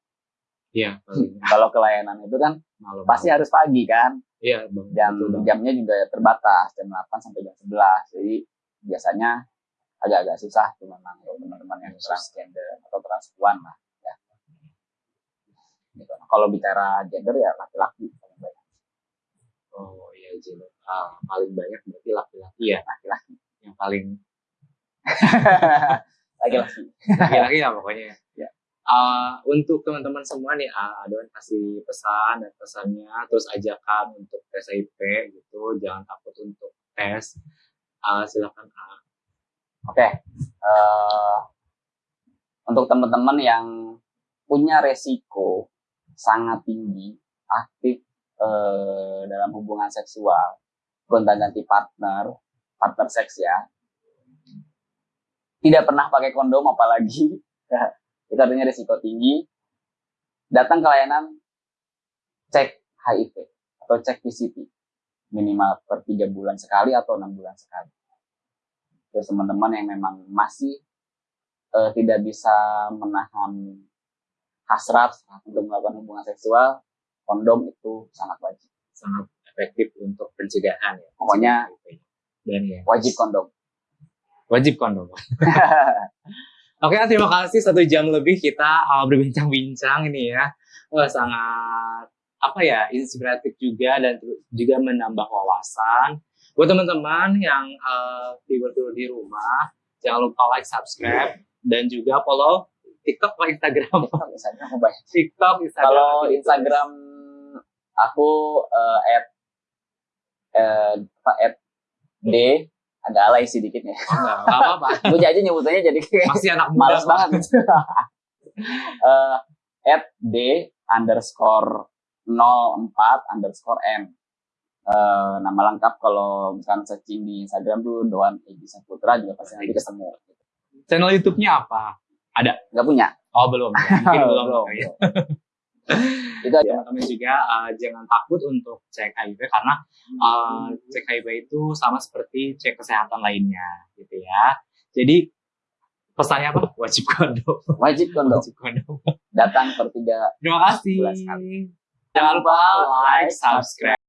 Iya, paling
Kalau ke layanan itu kan
malam.
pasti harus pagi kan,
Iya,
jam
Betul,
jamnya juga terbatas jam 8 sampai jam 11. Jadi biasanya agak-agak susah tuh memang untuk teman-teman yang transgender atau transpuan lah ya. Gitu. Kalau bicara gender ya laki-laki paling banyak.
Oh iya, Jin. Ah, paling banyak berarti laki-laki ya.
laki-laki
Yang paling
laki-laki.
laki-laki lah pokoknya.
Ya.
Ah, untuk teman-teman semua nih, ah, Adon kasih pesan dan pesannya, terus ajakan untuk tes HIV gitu, jangan takut untuk tes. Ah, silakan ah.
Oke, eh, untuk teman-teman yang punya resiko sangat tinggi aktif eh, dalam hubungan seksual, gonta-ganti partner, partner seks ya, tidak pernah pakai kondom apalagi, itu artinya resiko tinggi. Datang ke layanan cek HIV atau cek PCT minimal per tiga bulan sekali atau enam bulan sekali terus teman-teman yang memang masih eh, tidak bisa menahan hasrat untuk melakukan hubungan seksual, kondom itu sangat wajib.
sangat efektif untuk pencegahan ya.
Pokoknya
dan ya
wajib kondom.
wajib kondom. Oke, terima kasih satu jam lebih kita uh, berbincang-bincang ini ya. Wah, sangat apa ya inspiratif juga dan juga menambah wawasan. Buat teman-teman yang uh, tidur di rumah, jangan lupa like, subscribe, dan juga follow TikTok atau Instagram.
Aku banyak.
TikTok, Instagram.
Kalau. Instagram aku eh, at eh, apa at d agak alay sih dikit ya.
Oh, enggak, enggak apa-apa.
Gue aja nyebutannya jadi kayak
Masih anak muda.
males banget. Eh, at d underscore 04 underscore m. Eh, nama lengkap kalau misalkan searching di Instagram tuh Doan Egi Saputra juga pasti nanti ketemu.
Channel YouTube-nya apa?
Gak punya?
Oh, belum. Mungkin belum.
Belum,
ya.
Itu
teman-teman juga uh, jangan takut untuk cek HIV karena uh, cek HIV itu sama seperti cek kesehatan lainnya gitu ya. Jadi pesannya apa? Wajib kondom.
Wajib kondom.
Wajib kondom.
Datang per tiga
Terima kasih. Jangan lupa like, subscribe.